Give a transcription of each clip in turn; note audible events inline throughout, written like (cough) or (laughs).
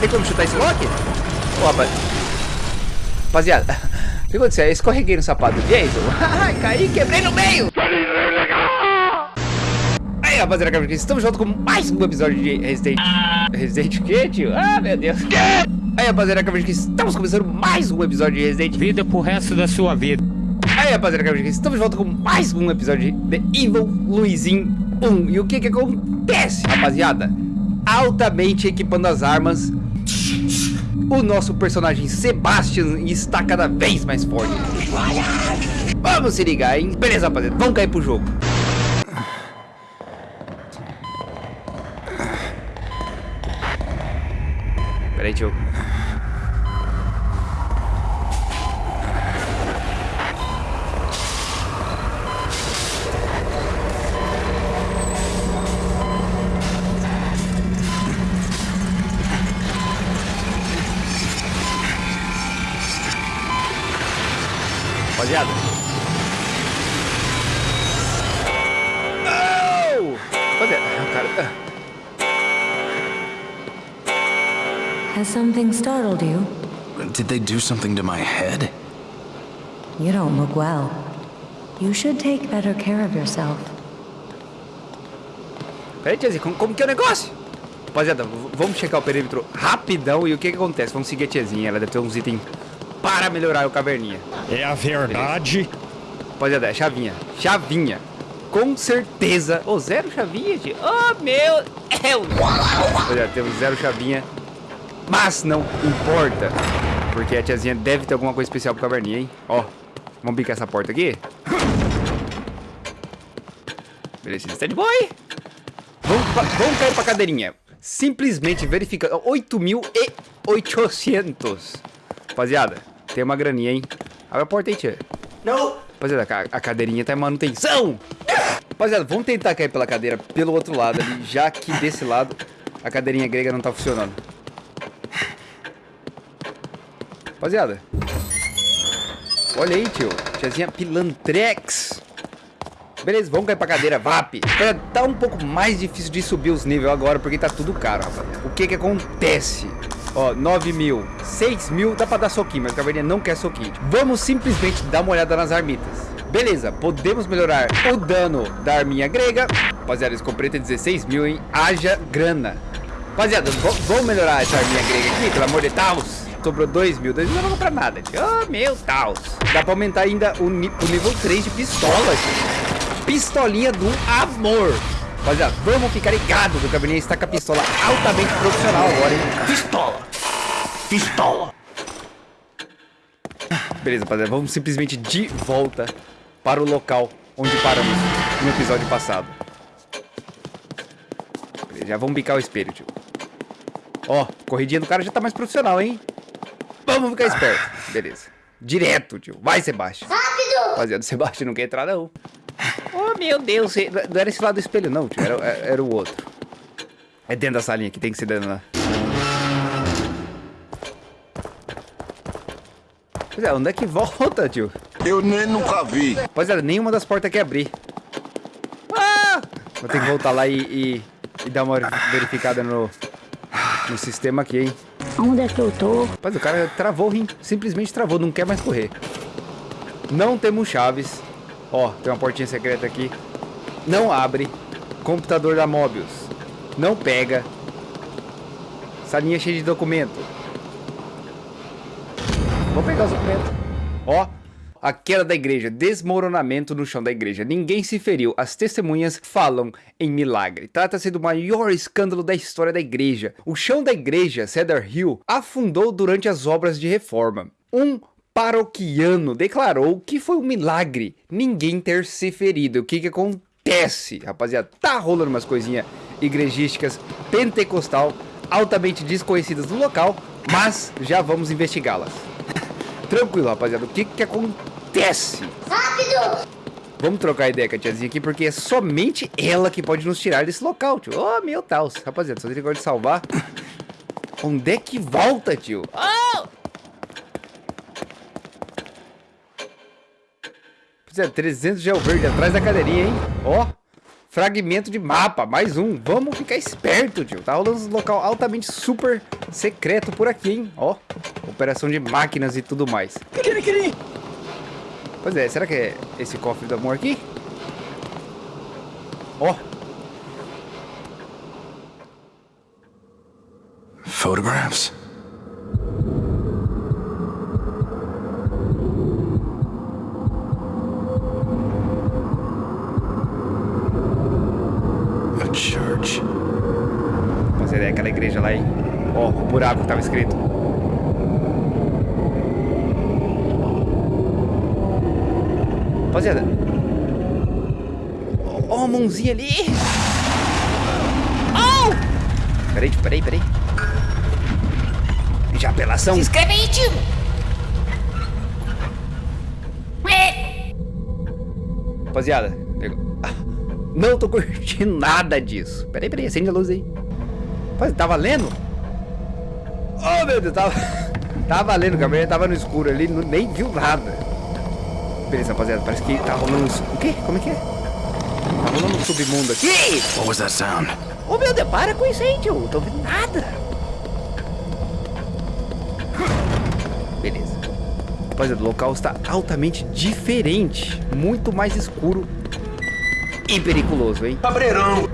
Tem como chutar esse lock? Ô, rapaz. Rapaziada, o que aconteceu? Eu escorreguei no sapato do Jason. (laughs) Caí, quebrei no meio. Aí, rapaziada, estamos junto com mais um episódio de Resident... Resident o quê, tio? Ah, meu Deus. Aí, rapaziada, estamos começando mais um episódio de Resident... Vida pro resto da sua vida. Aí, rapaziada, estamos de volta com mais um episódio de The Evil Luizinho 1. E o que que acontece, rapaziada? Altamente equipando as armas, o nosso personagem Sebastian está cada vez mais forte. Vamos se ligar, hein? Beleza, rapaziada, vamos cair pro jogo. Peraí, tio. Startled you? Did they do something to my head? You don't look well. You should take better care of yourself. Peraí, tiazinha, como, como que é o negócio? Rapaziada, vamos checar o perímetro rapidão e o que que acontece? Vamos seguir a tiazinha, ela deve ter uns itens para melhorar o caverninha. É a verdade. Rapaziada, é chavinha. Chavinha. Com certeza. Ô, oh, zero chavinha, tio. Oh, meu Deus. Rapaziada, temos zero chavinha. Mas não importa. Porque a tiazinha deve ter alguma coisa especial pro caverninha, hein? Ó, vamos bicar essa porta aqui. Beleza, stand boy. Vamos, vamos cair pra cadeirinha. Simplesmente verifica. 8.800. Rapaziada, tem uma graninha, hein? Abre a porta aí, tia. Não! Rapaziada, a, a cadeirinha tá em manutenção. Rapaziada, vamos tentar cair pela cadeira pelo outro lado ali, já que desse lado a cadeirinha grega não tá funcionando. Rapaziada. Olha aí, tio. Tiazinha Pilantrex. Beleza, vamos cair pra cadeira, VAP. Tá um pouco mais difícil de subir os níveis agora, porque tá tudo caro, rapaziada. O que que acontece? Ó, 9 mil, 6 mil, dá pra dar soquinho, mas a caverninha não quer soquinho. Vamos simplesmente dar uma olhada nas armitas. Beleza, podemos melhorar o dano da arminha grega. Rapaziada, comprei tem 16 mil, hein? Haja grana. Rapaziada, vamos melhorar essa arminha grega aqui, pelo amor de Deus. Sobrou 2 mil, 2 mil não vou comprar nada. Oh, meu Deus. Dá pra aumentar ainda o, o nível 3 de pistola, gente. Pistolinha do amor. Rapaziada, vamos ficar ligado que o cabernet está com a pistola altamente profissional agora, hein? Pistola! Pistola! Beleza, rapaziada, vamos simplesmente de volta para o local onde paramos no episódio passado. Beleza, já vamos bicar o espelho, tio. Ó, corridinha do cara já tá mais profissional, hein? Vamos ficar esperto. Beleza. Direto, tio. Vai, Sebastião. Rápido! Rapaziada, o Sebastião não quer entrar, não. Oh, meu Deus. Não era esse lado do espelho, não, tio. Era, era o outro. É dentro da salinha que tem que ser dentro lá. Pois é, onde é que volta, tio? Eu nem nunca vi. Pois é, nenhuma das portas quer abrir. Ah! Vou ter que voltar lá e, e, e dar uma verificada no, no sistema aqui, hein? Onde é que eu tô? Rapaz, o cara travou, hein? Simplesmente travou, não quer mais correr. Não temos chaves. Ó, tem uma portinha secreta aqui. Não abre. Computador da Mobius. Não pega. Salinha cheia de documento. Vou pegar os documentos. Ó, a queda da igreja, desmoronamento no chão da igreja. Ninguém se feriu, as testemunhas falam em milagre. Trata-se do maior escândalo da história da igreja. O chão da igreja, Cedar Hill, afundou durante as obras de reforma. Um paroquiano declarou que foi um milagre ninguém ter se ferido. O que que acontece, rapaziada? Tá rolando umas coisinhas igrejísticas pentecostal altamente desconhecidas no local, mas já vamos investigá-las. Tranquilo, rapaziada. O que que acontece? Rápido! Vamos trocar ideia com a tiazinha aqui, porque é somente ela que pode nos tirar desse local, tio. Oh, meu Deus. Rapaziada, só tem de salvar. (coughs) Onde é que volta, tio? Oh! Rapaziada, 300 gel verde atrás da cadeirinha, hein? Ó. Oh. Fragmento de mapa, mais um. Vamos ficar esperto, tio. Tá rolando um local altamente super secreto por aqui, hein? Ó, operação de máquinas e tudo mais. Pois é, será que é esse cofre do amor aqui? Ó, Photographs? A church. Fazer ideia, aquela igreja lá, hein? Ó, o buraco que tava escrito. Rapaziada. Ó, a mãozinha ali. Oh! Peraí, peraí, peraí. Já apelação. Se inscreve aí, tio. Rapaziada. Ah, não tô curtindo nada disso. Peraí, peraí, acende a luz aí. Rapaz, tá valendo? Oh, meu Deus, tava, (laughs) tava valendo, o Gabriel tava no escuro ali, não- nem viu nada. Beleza, rapaziada, parece que tá rolando... um- O quê? Como é que é? Tá rolando um submundo aqui. What was that sound? Ô, meu Deus, para com isso aí, tio. Não tô vendo nada. Beleza. Rapaziada, o local está altamente diferente. Muito mais escuro e periculoso, hein? Cabreirão.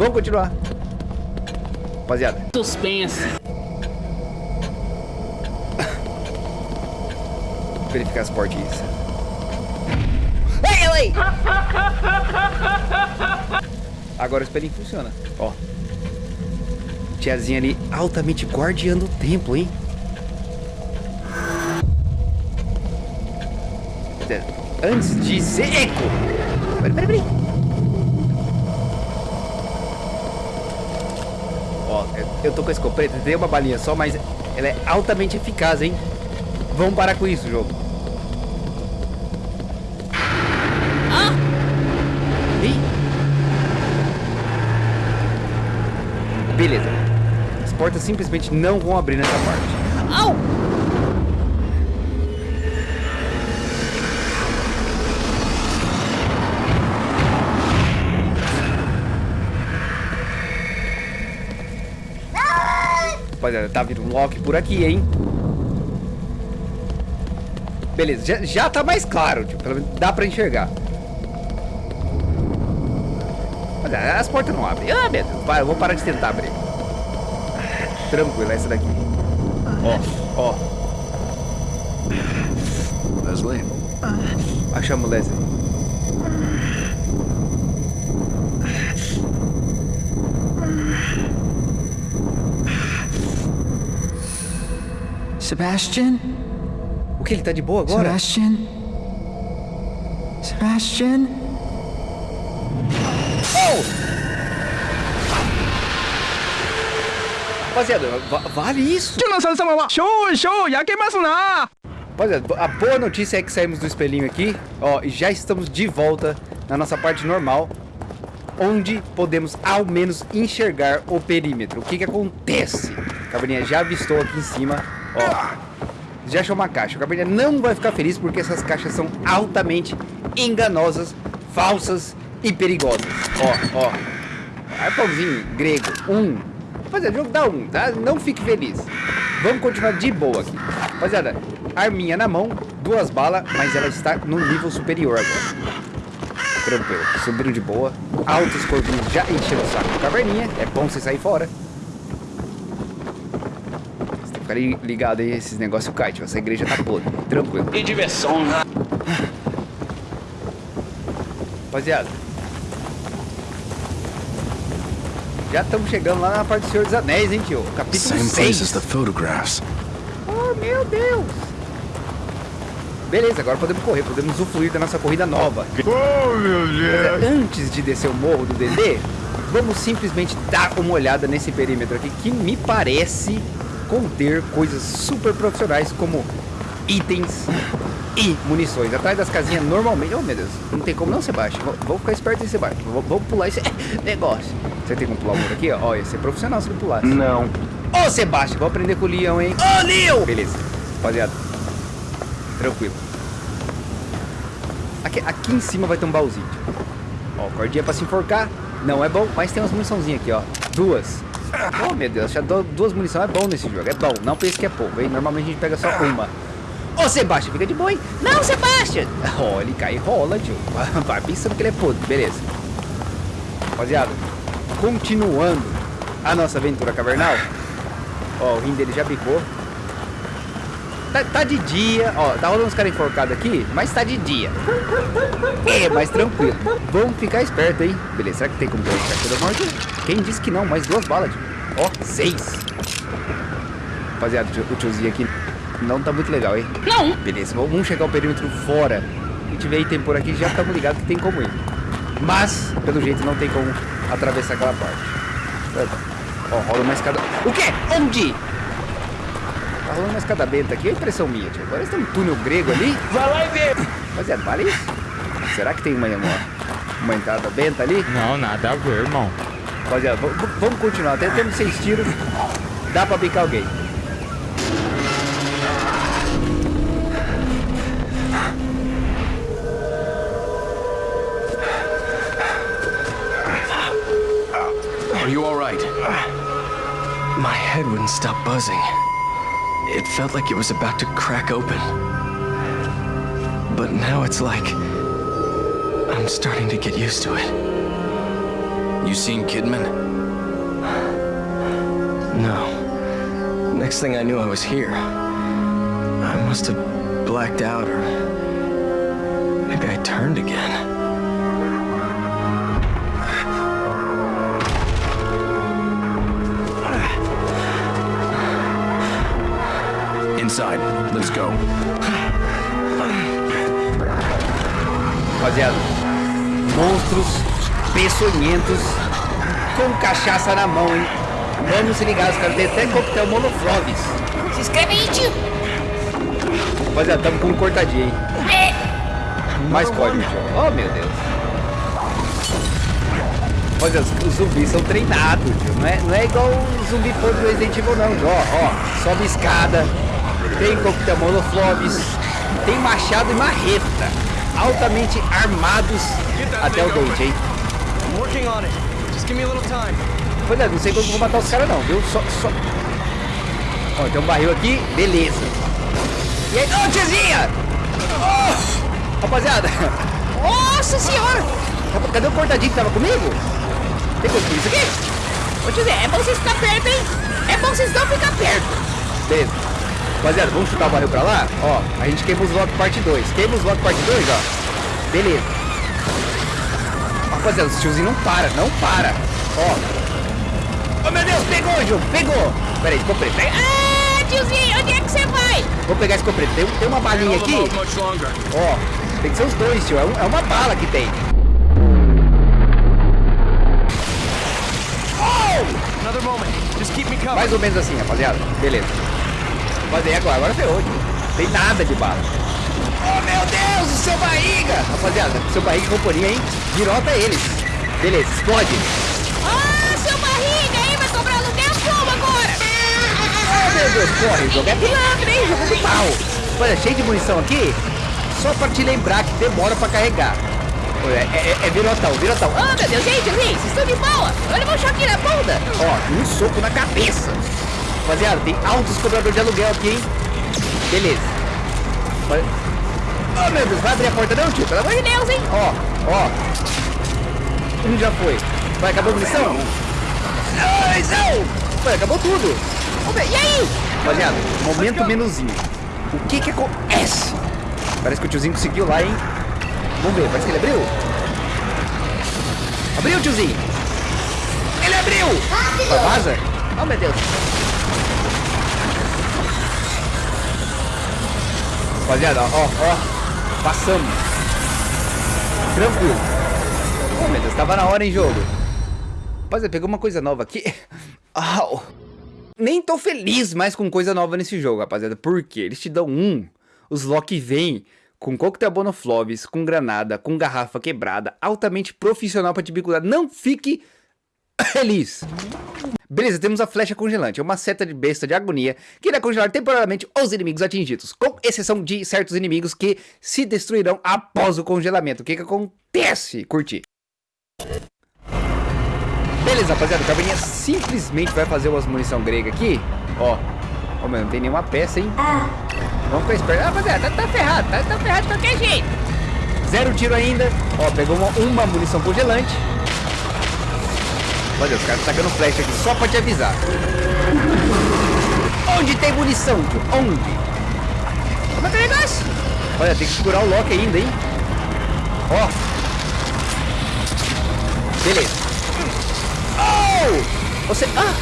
Vamos continuar. Rapaziada, Suspense. verificar as portinhas. Ei, ela aí! Agora o espelhinho funciona. Ó. Tiazinha ali altamente guardiando o templo, hein? Antes de ser eco. Peraí, peraí, peraí. Ó, eu- tô com a escopeta, tem uma balinha só, mas ela é altamente eficaz, hein? Vamos parar com isso, jogo. Ih. Beleza. As portas simplesmente não vão abrir nessa parte. Rapaziada, tá vindo um Loki por aqui, hein? Beleza, já, já tá mais claro, tio. Pelo menos dá pra enxergar. As portas não abrem. Ah, meu Deus. Para, eu vou parar de tentar abrir. Tranquilo, é essa daqui. Ó, ó. Leslie. Achamos Leslie. Sebastian? O que? Ele tá de boa agora? Sebastian? Sebastian? Oh! Rapaziada, va vale isso? Show, show, Rapaziada, a boa notícia é que saímos do espelhinho aqui, ó, e já estamos de volta na nossa parte normal, onde podemos ao menos enxergar o perímetro. O que que acontece? Cabrinha já avistou aqui em cima ó, já achou uma caixa. A Cabrinha não vai ficar feliz porque essas caixas são altamente enganosas, falsas e perigosas. Ó, ó, arpãozinho grego, um. Rapaziada, jogo dá um, tá? Não fique feliz. Vamos continuar de boa aqui. Rapaziada, arminha na mão, duas balas, mas ela está no nível superior agora. Tranquilo, subindo de boa. Altos corvinhos já encheram o saco caverninha. É bom você sair fora. Li- ligado aí, esses negócios cai, tio. Essa igreja tá podre. Tranquilo. Que diversão, né? Rapaziada. Já estamos chegando lá na parte do Senhor dos Anéis, hein, tio? Capítulo Same place 6. as the photographs. Oh, meu Deus! Beleza, agora podemos correr, podemos usufruir da nossa corrida nova. Oh, meu Deus. Antes de descer o morro do Dedê, vamos simplesmente dar uma olhada nesse perímetro aqui, que me parece conter coisas super profissionais, como itens e munições. Atrás das casinhas, normalmente... Oh, meu Deus, não tem como não, Sebastião. Vou- Vamos ficar esperto aí, Sebastião. Vou- Vamos pular esse (laughs) negócio. Você tem como pular o muro aqui, ó? Ia ser profissional se ele pulasse. Não. Ô, Sebastião, vou aprender com o Leão, hein? Ô, Leão! Beleza, rapaziada. Tranquilo. Aqui, aqui em cima vai ter um baúzinho. Ó, cordinha pra se enforcar. Não é bom, mas tem umas muniçãozinhas aqui, ó. Duas. Oh, meu Deus, já duas munições é bom nesse jogo. É bom, não pense que é pouco, hein? Normalmente a gente pega só uma. Ô, Sebastião, fica de boa, hein? Não, Sebastião! (laughs) Ó, ele cai e rola, tio. (laughs) Vai pensando que ele é podre, beleza. Rapaziada, continuando a nossa aventura cavernal. Ó, o rim dele já bicou. Tá, tá, de dia, ó, tá rolando uns caras enforcados aqui, mas tá de dia. É, mais tranquilo. Vamos ficar esperto, hein? Beleza, será que tem como correr perto da morte? Quem disse que não? Mais duas balas, tio. Ó, seis. Rapaziada, o tiozinho aqui não tá muito legal, hein? Não. Beleza, vamos chegar o perímetro fora. Se tiver item por aqui, já estamos ligados que tem como ir. Mas, pelo jeito, não tem como atravessar aquela parte. Ó, rola uma escada... O quê? Onde? Tá rolando uma escada benta aqui, é impressão minha, tio. Parece que tem um túnel grego ali. Vai lá e vê. Rapaziada, vale isso? Será que tem uma, uma, uma entrada benta ali? Não, nada a ver, irmão. Rapaziada, vamos continuar. Até temos seis tiros. Dá pra picar alguém. Are you alright? My head wouldn't stop buzzing. It felt like it was about to crack open. But now it's like... I'm starting to get used to it. You seen Kidman? No. Next thing I knew, I was here. I must have blacked out, or... Maybe I turned again. Inside. Let's go. Rapaziada, monstros peçonhentos com cachaça na mão, hein? Vamos se ligar, os caras têm até coquetel Molofloves. Se inscreve aí, tio. Rapaziada, tamo com um cortadinho, hein? É. Mais código, tio. Oh, meu Deus. Rapaziada, os zumbis são treinados, tio. Não é, não é igual o zumbi podre do Resident Evil, não. tio. Ó, ó, sobe escada, tem coquetel Molofloves, tem machado e marreta. Altamente armados até o dente, hein? Pois é, não sei como eu vou matar os caras não, viu? Só, só... Ó, tem um barril aqui, beleza. E aí, ô tiazinha! Ô! Rapaziada! Nossa senhora. Cadê o cortadinho que tava comigo? Tem isso aqui? Ô, tiozinho, é bom vocês ficar perto, hein? É bom vocês não ficar perto. Beleza. Rapaziada, vamos chutar o barril pra lá? Ó, a gente queima os lock parte 2. Queima os lock parte 2, ó. Beleza. Rapaziada, esse tiozinho não para, não para. Ó. Oh, meu Deus, pegou, Ju, pegou. Pera aí, comprei. Pega. Ah, tiozinho, onde é que você vai? Vou pegar esse copreto. Tem, tem uma balinha aqui. Ó, tem que ser os dois, tio. É, um- é uma bala que tem. Mais ou menos assim, rapaziada. Beleza. Aí agora, agora ferrou, tio. Tem nada de bala. Oh, meu Deus, o seu barriga. Rapaziada, seu barriga e companhia, hein? Virota eles. Beleza, explode. Ah, seu barriga aí vai cobrar aluguel como agora? Oh, meu Deus, corre. O jogo é pilantra, hein? Jogo do mal. Olha, cheio de munição aqui. Só pra te lembrar que demora pra carregar. É, é, é virotão, virotão. Ah, meu Deus, gente, vocês estão de boa? Olha um choque na bunda. Ó, um soco na cabeça. Rapaziada, tem altos cobradores de aluguel aqui, hein? Beleza. Oh, meu Deus, vai abrir a porta não, tio? Pelo amor de Deus, hein? Ó, ó. Um já foi. Vai, acabou a munição? Dois, não! Vai, acabou tudo. E aí? Rapaziada, momento menuzinho. O que que acontece? Parece que o tiozinho conseguiu lá, hein? Vamos ver, parece que ele abriu. Abriu, tiozinho. Ele abriu! Vai, vaza! Oh, meu Deus! Rapaziada, ó, ó, passamos. Tranquilo. Oh, meu Deus, tava na hora, hein, jogo. Rapaziada, pegou uma coisa nova aqui. (laughs) Au. Nem tô feliz mais com coisa nova nesse jogo, rapaziada. Por quê? Eles te dão um. Os Loki vêm com coquetel Bonofloves, com granada, com garrafa quebrada, altamente profissional pra te bicular. Não fique (coughs) feliz. Beleza, temos a flecha congelante, é uma seta de besta de agonia que irá congelar temporariamente os inimigos atingidos, com exceção de certos inimigos que se destruirão após o congelamento. O que que acontece? Curti. Beleza, rapaziada, o Caverninha simplesmente vai fazer umas munição grega aqui. Ó, ó, meu, não tem nenhuma peça, hein? Vamos ficar esperto. Ah, rapaziada, tá, tá ferrado, tá, tá ferrado de qualquer jeito. Zero tiro ainda. Ó, pegou uma, uma munição congelante. Olha, os caras tacando flecha aqui só pra te avisar. Onde tem munição? Onde? Como é que é negócio? Olha, tem que segurar o lock ainda, hein? Ó. Beleza. Oh! Você... Ah!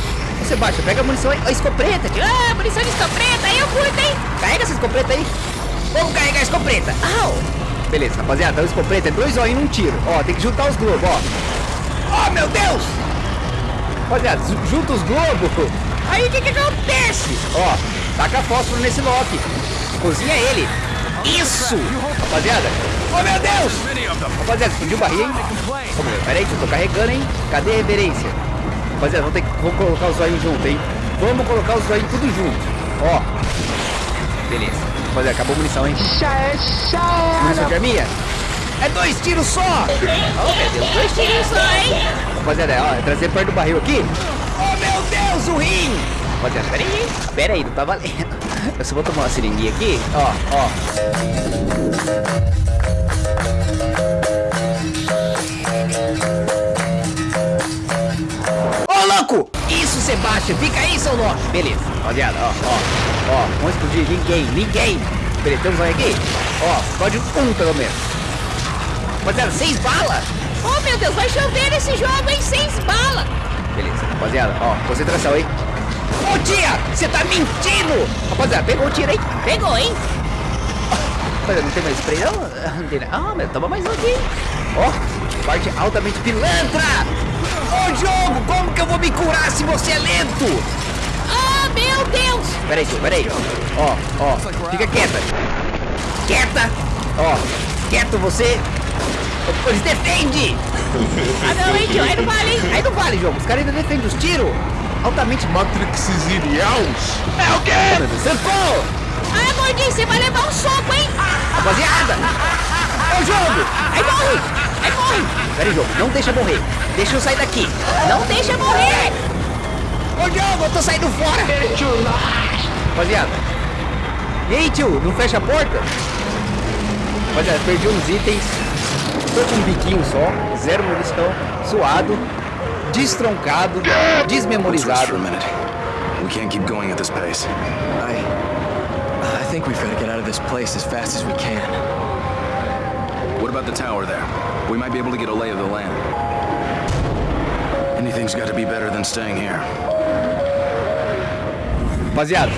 Você baixa, pega a munição aí. A escopeta, tio. Ah, munição de escopeta, aí eu curto, hein? Carrega essa escopeta aí. Vamos carregar a escopeta. Au! Beleza, rapaziada, o escopeta é dois olhinhos e um tiro. Ó, tem que juntar os globos, ó. Oh, meu Deus! Rapaziada, ju- junta os globos. Aí o que que acontece? Ó, taca fósforo nesse Loki. Cozinha ele. Isso! Rapaziada. Oh, meu Deus! Rapaziada, explodiu o barril, hein? Meu, pera aí, que eu tô carregando, hein? Cadê a reverência? Rapaziada, vamos ter que colocar os olhinhos junto, hein? Vamos colocar os olhinhos tudo junto. Ó. Beleza. Rapaziada, acabou a munição, hein? Munição de arminha? É dois tiros só! Oh, meu Deus, dois tiros só, hein? Rapaziada, ó, trazer perto do barril aqui. Oh, meu Deus, o rim! Rapaziada, pera aí, pera aí, não tá valendo. Eu só vou tomar uma seringuinha aqui. Ó, ó. Ô, louco! Isso, Sebastião! Fica aí, seu louco! Beleza, rapaziada, ó, ó, ó, vamos explodir ninguém, ninguém! Beleza, temos um aqui? Ó, pode um pelo menos. Rapaziada, seis balas! Oh, meu Deus, vai chover esse jogo, hein? Seis balas. Beleza, rapaziada, ó, concentração, hein? Ô, tia! Você tá mentindo! Rapaziada, pegou o tiro, hein? Pegou, hein? Rapaziada, não tem mais spray, não? Não tem nada. Ah, mas toma mais um aqui. Ó, parte altamente pilantra! Ô, jogo, como que eu vou me curar se você é lento? Ah, meu Deus. Peraí, tio, peraí. Ó, ó, fica quieta. Quieta! Ó, quieto você. Pois defende! (laughs) Ah, não, hein, tio? Aí não vale, hein? Aí não vale, jogo. Os caras ainda defendem os tiros. Altamente Matrix Iriaus. É o quê? Sanfou! Ah, gordinho, você vai levar um soco, hein? Rapaziada! É o jogo! Aí morre. Aí morre. Pera aí, jogo, não deixa morrer. Deixa eu sair daqui. Não deixa morrer. Ô, jogo, eu tô saindo fora. Rapaziada. E aí, tio, não fecha a porta? Rapaziada, perdi uns itens. Com um biquinho só, zero munição, suado, destroncado, desmemorizado. We can't keep going at this pace. I. I think we've got to get out of this place as fast as we can. What about the tower there? We might be able to get a lay of the land. Anything's got to be better than staying here. Rapaziada,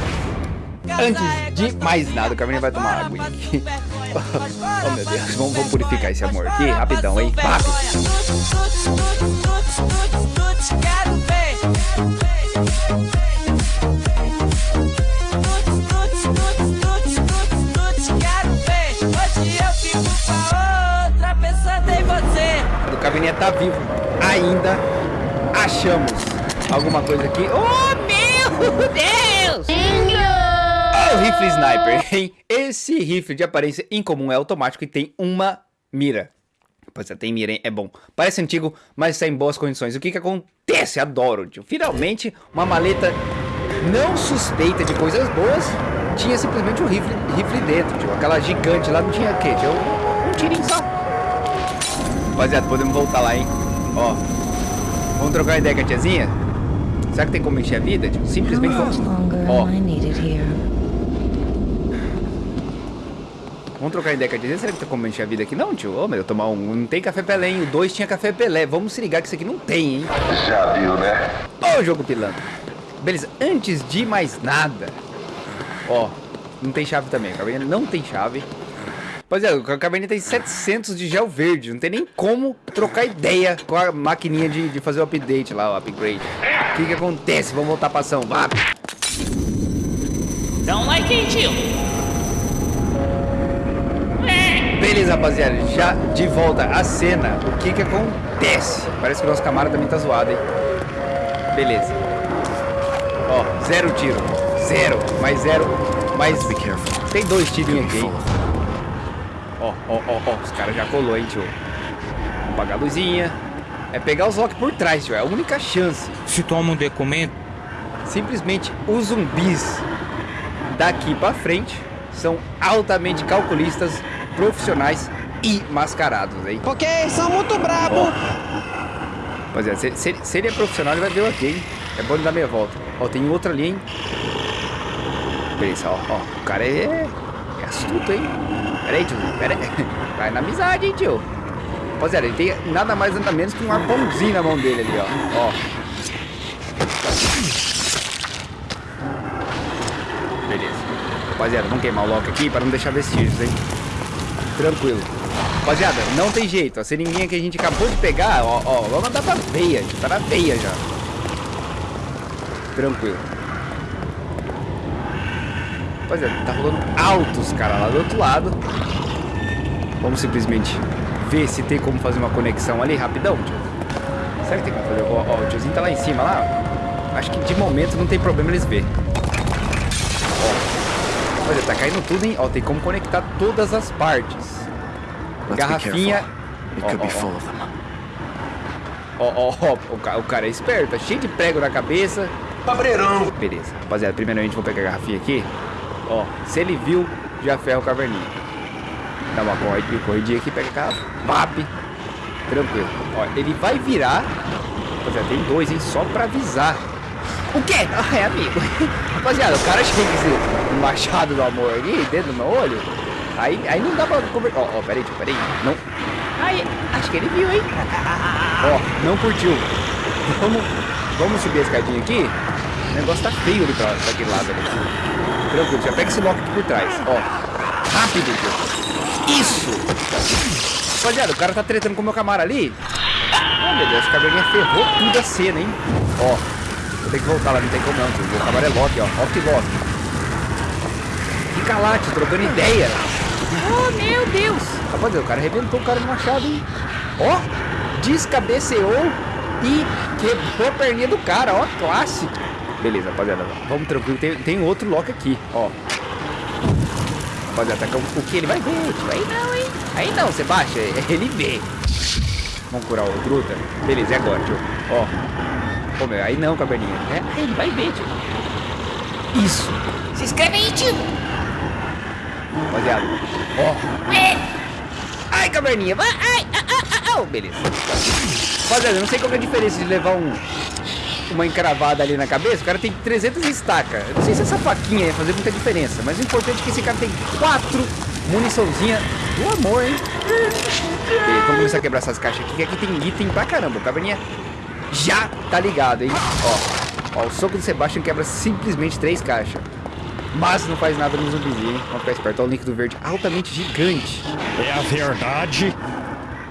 antes de mais nada, o Carminha vai tomar água aqui. Oh, meu Deus, vamos, vamos purificar esse amor aqui, rapidão, hein? Rápido. O Caverninha tá vivo. Ainda achamos alguma coisa aqui. Oh, Meu Deus. O rifle sniper, hein? Esse rifle de aparência incomum é automático e tem uma mira. Pois é, tem mira, hein? É bom. Parece antigo, mas está em boas condições. O que que acontece? Adoro, tio. Finalmente, uma maleta não suspeita de coisas boas. Tinha simplesmente um rifle, rifle dentro, tio. Aquela gigante lá não tinha o quê? Tinha um, um tirinho só. Rapaziada, podemos voltar lá, hein? Ó. Vamos trocar uma ideia com a tiazinha? Será que tem como encher a vida? Tio? Simplesmente vamos... Ó. am I needed here? Vamos trocar ideia com a Disney? Será que tem como encher a vida aqui? Não, tio. Ô, meu, tomar um. Não tem café Pelé, hein? O 2 tinha café Pelé. Vamos se ligar que isso aqui não tem, hein? Já viu, né? Ô, jogo pilantra. Beleza, antes de mais nada. Ó, não tem chave também. A caverna não tem chave. Pois é, a caverna tem 700 de gel verde. Não tem nem como trocar ideia com a maquininha de, de fazer o update lá, o upgrade. O que que acontece? Vamos voltar pra ação. Vá. Dá um like aí, tio. Beleza, rapaziada, já de volta à cena, o que que acontece? Parece que o nosso camarada também tá zoado, hein? Beleza. Ó, zero tiro. Zero. Mais zero. Mais... Be careful. Tem dois tirinhos aqui, hein? Ó, ó, ó, ó. Os caras já colou, hein, tio. Vamos apagar a luzinha. É pegar os Loki por trás, tio. É a única chance. Se toma um documento, Simplesmente os zumbis daqui pra frente são altamente calculistas, profissionais e mascarados, hein? Ok, são muito brabo. Rapaziada, se, se, se ele é profissional, ele vai ver eu aqui, hein? É bom ele dar meia volta. Ó, tem outra ali, hein? Beleza, ó, ó. O cara é, é astuto, hein? Pera aí, tio. Pera aí. (laughs) Vai na amizade, hein, tio? Rapaziada, ele tem nada mais nada menos que um arpãozinho na mão dele ali, ó. Ó. Beleza. Rapaziada, vamos queimar o Loki aqui para não deixar vestígios, hein? Tranquilo. Rapaziada, não tem jeito. A seringuinha que a gente acabou de pegar, ó, ó, vamos mandar pra veia. Tá na veia já. Tranquilo. Rapaziada, tá rolando altos, cara, lá do outro lado. Vamos simplesmente ver se tem como fazer uma conexão ali rapidão, tio. Será que tem como fazer? Ó, ó, o tiozinho tá lá em cima, lá. Acho que de momento não tem problema eles ver. Olha, tá caindo tudo, hein? Ó, tem como conectar todas as partes. Let's Garrafinha. Ó, ó, ó. o, ca- o cara é esperto, tá cheio de prego na cabeça. Cabreirão. Beleza, rapaziada, primeiramente vou pegar a garrafinha aqui. Ó, se ele viu, já ferra o caverninha. Dá uma corridinha, corridinha aqui, pega a garrafa. Pap. Tranquilo. Ó, ele vai virar. Rapaziada, tem dois, hein? Só pra avisar. O quê? Ah, é amigo. (laughs) Rapaziada, o cara chega esse machado do amor aqui, dentro do meu olho. Aí, aí não dá pra conversar. Ó, ó, peraí, tio, peraí. Não. Aí, acho que ele viu, hein? (laughs) Ó, não curtiu. Vamos, vamos subir a escadinha aqui. O negócio tá feio ali pra, pra aquele lado ali. Tranquilo, já pega esse lock aqui por trás. Ó, rápido, tio. Isso! Rapaziada, o cara tá tretando com o meu camarada ali. Oh, meu Deus, a caverninha ferrou tudo a cena, hein? Ó, vou ter que voltar lá, não tem como não, tio. O camarada é Loki, ó. Loki Loki. Fica lá, tio, trocando ideia. Oh, meu Deus. Rapaziada, o cara arrebentou o cara no machado, hein? Ó, descabeceou e quebrou a perninha do cara, ó, clássico. Beleza, rapaziada, vamos tranquilo. Tem, tem outro Loki aqui, ó. Rapaziada, tá o que ele vai ver? Tio? Aí não, hein? Aí não, você baixa, (laughs) ele vê. Vamos curar o Druta? Beleza, é agora, tio. Ó. Ô, meu, aí não, caverninha. É, aí ele vai ver, tio. Isso. Se inscreve aí, tio. Rapaziada, ó. É. Ai, caverninha, vai, ai, ah, ah, ah. beleza. Rapaziada, eu não sei qual é a diferença de levar um, uma encravada ali na cabeça. O cara tem 300 estacas. Eu não sei se essa faquinha ia fazer muita diferença, mas o importante é que esse cara tem quatro muniçãozinha do amor, hein? Beleza, vamos começar a quebrar essas caixas aqui, que aqui tem item pra caramba. O caverninha já tá ligado, hein? Ó, ó, o soco do Sebastian quebra simplesmente três caixas. Mas não faz nada no zumbizinho, hein? Vamos ficar esperto. Olha o líquido verde altamente gigante. É a verdade.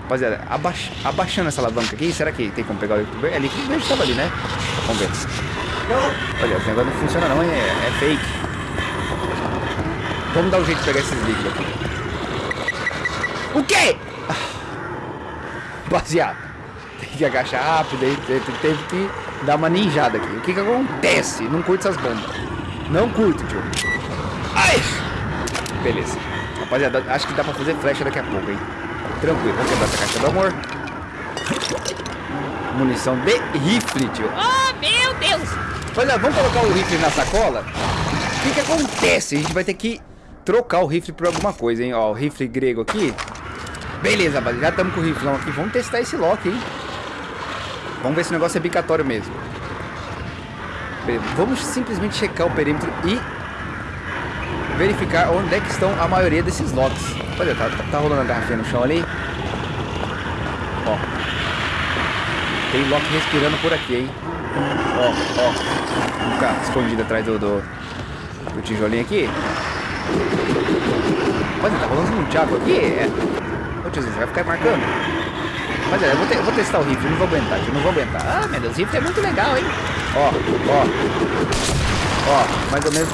Rapaziada, abaixa- abaixando essa alavanca aqui, será que tem como pegar o líquido verde? É, líquido verde tava ali, né? Vamos ver. Olha, esse negócio não funciona não, é, é fake. Vamos dar um jeito de pegar esses líquidos aqui. O quê? Ah. Rapaziada, que agachar rápido aí, teve, que dar uma ninjada aqui. O que que acontece? Não curto essas bombas. Não curto, tio. Ai! Beleza. Rapaziada, acho que dá pra fazer flecha daqui a pouco, hein? Tranquilo, vamos quebrar essa caixa do amor. Munição de rifle, tio. Oh, meu Deus. Olha, vamos colocar o rifle na sacola? O que que acontece? A gente vai ter que trocar o rifle por alguma coisa, hein? Ó, o rifle grego aqui. Beleza, rapaziada, já estamos com o rifle aqui. Vamos testar esse lock, hein? Vamos ver se o negócio é bicatório mesmo. Vamos simplesmente checar o perímetro e verificar onde é que estão a maioria desses locks. Olha, tá, tá, rolando a garrafinha no chão ali. Ó. Tem lock respirando por aqui, hein? Ó, ó. Vamos ficar escondido atrás do, do, do tijolinho aqui. Olha, tá rolando um tchaco aqui. É. Ô você vai ficar marcando? Mas é, eu vou, te- eu vou testar o rifle, eu não vou aguentar, tio, não vou aguentar. Ah, meu Deus, o rifle é muito legal, hein? Ó, ó. Ó, mais ou menos.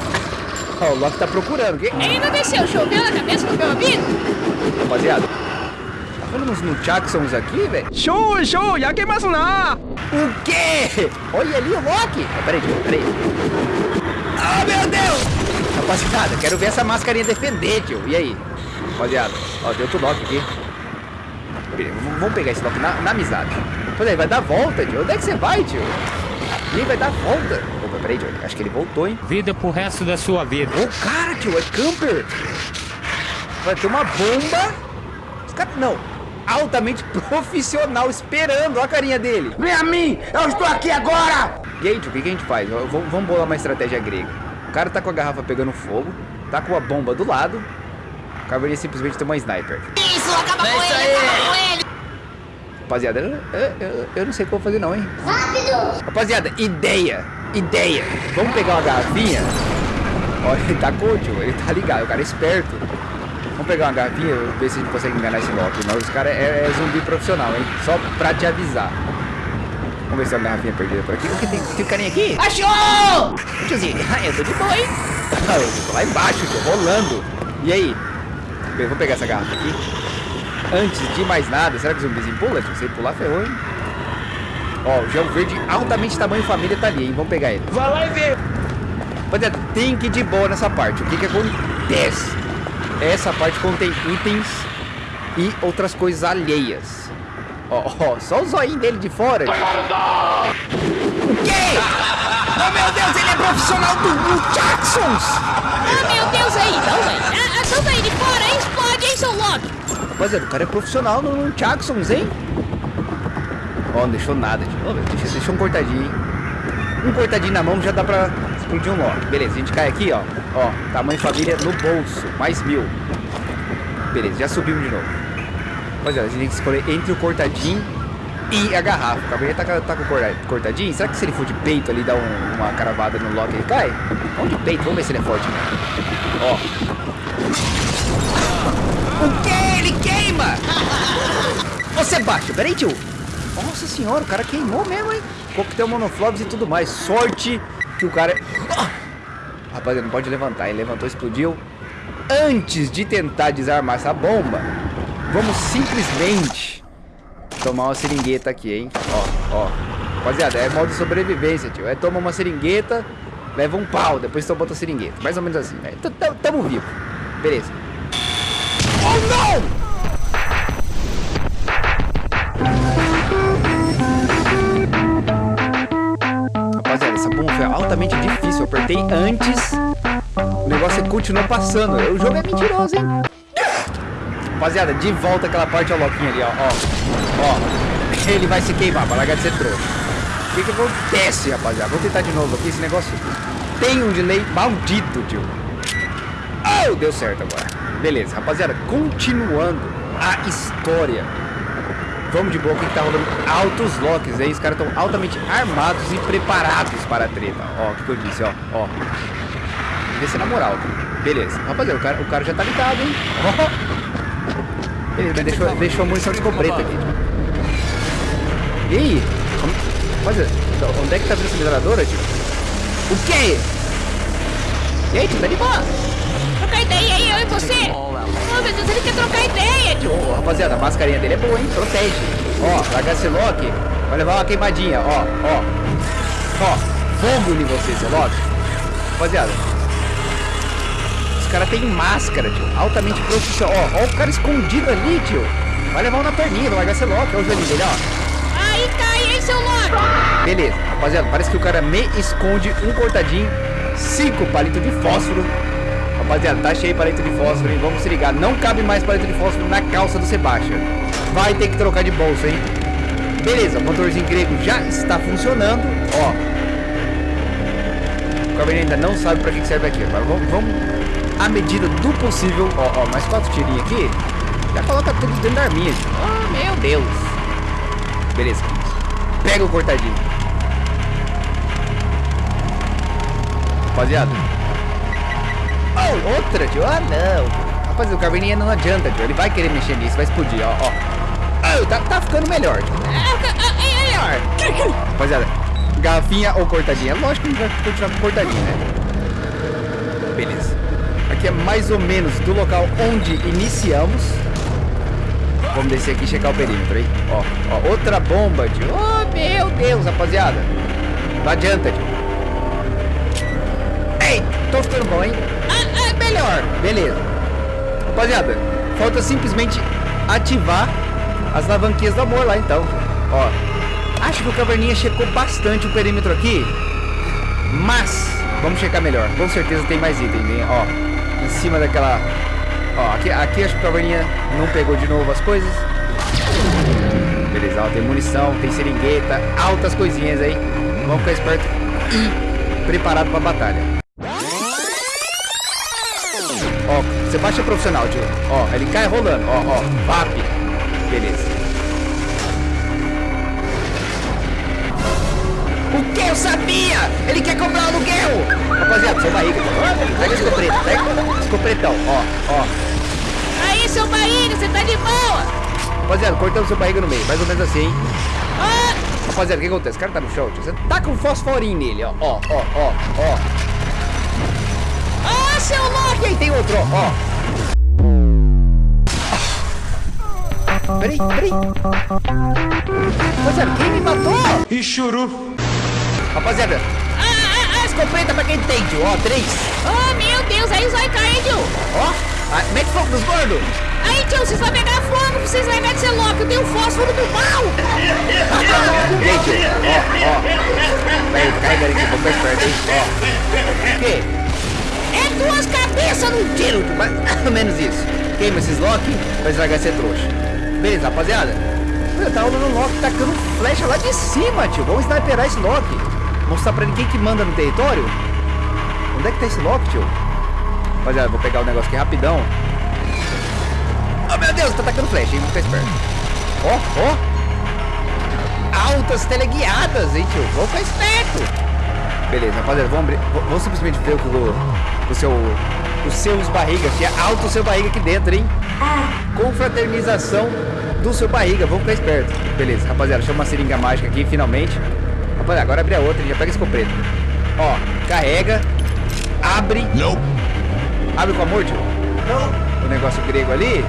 Ó, o Loki tá procurando. Que... Ele não desceu, choveu na cabeça do meu amigo? Rapaziada. falando uns Nunchaksons aqui, velho. Show, show, yakemasu na! O quê? Olha ali o Loki. Ah, peraí, peraí. Ah, meu Deus! Rapaziada, quero ver essa mascarinha defender, tio. E aí? Rapaziada, ó, deu outro Loki aqui. Vamos- pegar esse Loki na, na amizade. Pois é, vai dar volta, tio. Onde é que você vai, tio? Ih, vai dar volta. Opa, peraí, tio. Acho que ele voltou, hein? Vida pro resto da sua vida. Ô, cara, tio, é camper. Vai ter uma bomba. Os caras, não. Altamente (laughs) profissional, esperando. Olha a carinha dele. Vem a mim! Eu estou aqui agora! E aí, tio, o que, que a gente faz? Vamos bolar uma estratégia grega. O cara tá com a garrafa pegando fogo, tá com a bomba do lado. O caverninha simplesmente tem uma sniper. Isso, acaba com ele, acaba com ele. Rapaziada, eu, eu, eu- não sei como fazer não, hein? Rápido! Rapaziada, ideia! Ideia! Vamos pegar uma garrafinha. Olha, ele tá com tio, ele tá ligado, o cara é esperto. Vamos pegar uma garrafinha e ver se a gente consegue enganar esse Loki. Mas os caras é, é zumbi profissional, hein? Só pra te avisar. Vamos ver se tem uma garrafinha perdida por aqui. O que tem, tem um carinha aqui? Achou! Tiozinho, (laughs) eu tô de boa, hein? Ah, eu tô lá embaixo, tô rolando. E aí? Bem, vou pegar essa garrafa aqui. Antes de mais nada, será que o zumbizinho pula? Se você pular, ferrou, hein? Ó, o gel verde altamente tamanho família tá ali, hein? Vamos pegar ele. Vai lá e vê! Rapaziada, tem que ir de boa nessa parte. O que que acontece? Essa parte contém itens e outras coisas alheias. Ó, ó, só o zoinho dele de fora. O quê? Oh, meu Deus, ele é profissional do, Jacksons! Ah, meu Deus, aí, não, velho. Aí de fora, explode, hein, seu Loki. Rapaziada, o cara é profissional no, no Jacksons, hein? Ó, não deixou nada, tio. Ó, deixa, um cortadinho, hein? Um cortadinho na mão já dá pra explodir um Loki. Beleza, a gente cai aqui, ó. Ó, tamanho família no bolso, mais mil. Beleza, já subimos de novo. Rapaziada, a gente tem que escolher entre o cortadinho e a garrafa. O cabelo tá, tá com o corta- cortadinho. Será que se ele for de peito ali, dá um- uma caravada no Loki ele cai? Vamos de peito, vamos ver se ele é forte. Ó. Ele queima! Ô Sebastião, peraí, tio. Nossa senhora, o cara queimou mesmo, hein? Coquetel monoflobs e tudo mais. Sorte que o cara... Ah! Rapaziada, não pode levantar. Ele levantou, explodiu. Antes de tentar desarmar essa bomba, vamos simplesmente tomar uma seringueta aqui, hein? Ó, ó. Rapaziada, é modo sobrevivência, tio. É toma uma seringueta, leva um pau, depois toma outra seringueta. Mais ou menos assim, né? Tamo vivo. Beleza. Oh, não! Difícil. Eu apertei antes. O negócio continuou passando. O jogo é mentiroso, hein? Rapaziada, de volta aquela parte ao Loquinho ali, ó. Ó. Ó. Ele vai se queimar pra largar de ser trouxa. O que que acontece, rapaziada? Vou tentar de novo aqui. Esse negócio tem um delay maldito, tio. Oh, deu certo agora. Beleza, rapaziada. Continuando a história. Vamos de boa que tá rolando altos locks aí. Os caras estão altamente armados e preparados para a treta. Ó, o que, que eu disse, ó. Ó. Se é na moral. Beleza. Rapaziada, o cara, o cara já tá ligado, hein? Ó. Beleza, deixou, deixou a munição de aqui. E aí? Rapaziada, onde é que tá vindo essa metralhadora, tio? O quê? E aí, tio, tá de boa? Trocar ideia aí, eu e você. Oh, meu Deus, ele quer trocar ideia. Ô, rapaziada, a mascarinha dele é boa, hein? Protege. Ó, esse Loki. Vai levar uma queimadinha, ó, ó. Ó, fogo em você, seu Loki. Rapaziada. Os caras têm máscara, tio. Altamente profissional. Ó, ó o cara escondido ali, tio. Vai levar um na perninha, esse Loki. Olha o joelhinho dele, ó. Aí cai, hein, seu Loki. Beleza, rapaziada, parece que o cara me esconde um cortadinho, cinco palitos de fósforo. Rapaziada, tá cheio palito de fósforo, hein? Vamos se ligar. Não cabe mais palito de fósforo na calça do Sebastian. Vai ter que trocar de bolsa, hein? Beleza, o motorzinho grego já está funcionando. Ó. O Cabernet ainda não sabe pra que serve aqui. Agora vamos, vamos à medida do possível. Ó, ó, mais quatro tirinhos aqui. Já coloca tudo dentro da arminha. Ah, meu Deus. Beleza. Pega o cortadinho. Rapaziada. Oh, outra, tio. Ah, não. Rapaziada, o Caverninha não adianta, tio. Ele vai querer mexer nisso, vai explodir, ó. ó. Ah, tá, tá ficando melhor. É, é melhor. Rapaziada, garrafinha ou cortadinha? Lógico que a gente vai continuar com cortadinha, né? Beleza. Aqui é mais ou menos do local onde iniciamos. Vamos descer aqui e checar o perímetro, hein? Ó, ó, outra bomba, tio. Oh, meu Deus, rapaziada. Não adianta, tio. Ei, tô ficando bom, hein? Melhor. Beleza. Rapaziada, falta simplesmente ativar as alavanquinhas do amor lá, então. Ó, acho que o Caverninha checou bastante o perímetro aqui. Mas, vamos checar melhor. Com certeza tem mais item, né? Ó, em cima daquela... Ó, aqui, aqui acho que o Caverninha não pegou de novo as coisas. Beleza, ó, tem munição, tem seringueta, altas coisinhas aí. Vamos ficar esperto e preparado pra batalha. Ó, você baixa profissional, tio. Ó, ele cai rolando. Ó, ó, VAP. Beleza. O que eu sabia? Ele quer cobrar aluguel! Rapaziada, seu barriga. Pega esse escopeta, pega esse escopretão. Ó, ó. Aí, seu barriga, você tá de boa. Rapaziada, cortamos seu barriga no meio. Mais ou menos assim, hein? Ah, Rapaziada, o que acontece? O cara tá no chão, tio. Você tá com um fosforinho nele, ó. Ó, ó, ó, ó. Ah, seu louco. E aí tem outro, ó. ó. Peraí, peraí. Rapaziada, quem me matou? E churu. Rapaziada, Ah, ah, ah, escopeta pra quem tio. Ó, três. Oh, meu Deus, aí os vai cair, tio. Ó, ah, mete fogo nos gordos. Aí, tio, vocês vão pegar fogo vocês de ser louco. Eu tenho fósforo do mal. E aí, tio? Ó, ó. Peraí, carrega aqui, vou ficar esperto, hein? Ó. O quê? É duas cabeças no tiro. Ou menos isso. Queima esses lock, vai estragar ser trouxa. Beleza, rapaziada? Eu tava no lock tacando flecha lá de cima, tio. Vamos sniperar esse lock. Mostrar pra quem que manda no território. Onde é que tá esse lock, tio? Rapaziada, vou pegar o negócio aqui rapidão. Oh, meu Deus, tá atacando flecha, hein? Ficar esperto. Ó, ó. Altas teleguiadas, hein, tio? Vamos ficar esperto. Beleza, rapaziada, vamos, vamos simplesmente ver o que o, o seu, os seus barrigas, tinha alto o seu barriga aqui dentro, hein? Confraternização do seu barriga, vamos ficar esperto. Beleza, rapaziada, chama uma seringa mágica aqui, finalmente. Rapaziada, agora abre a outra e já pega esse escopeta. Ó, carrega, abre, Nope. abre com amor, tio. O negócio grego ali.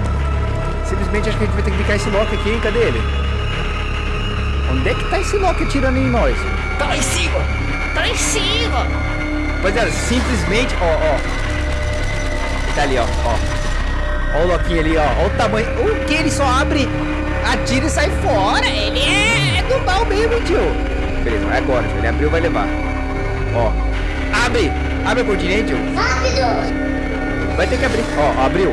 Simplesmente acho que a gente vai ter que picar esse lock aqui, hein? Cadê ele? Onde é que tá esse lock atirando em nós? Tá lá em cima. Tá lá em cima. Rapaziada, simplesmente, ó, ó. Tá ali, ó, ó. Ó o Loquinho ali, ó. Ó o tamanho. O que? Ele só abre, atira e sai fora. Ele é, é do mal mesmo, tio. Beleza, é agora, tio. Ele abriu, vai levar. Ó. Abre! Abre a cortina tio. Rápido! Vai ter que abrir. Ó, abriu.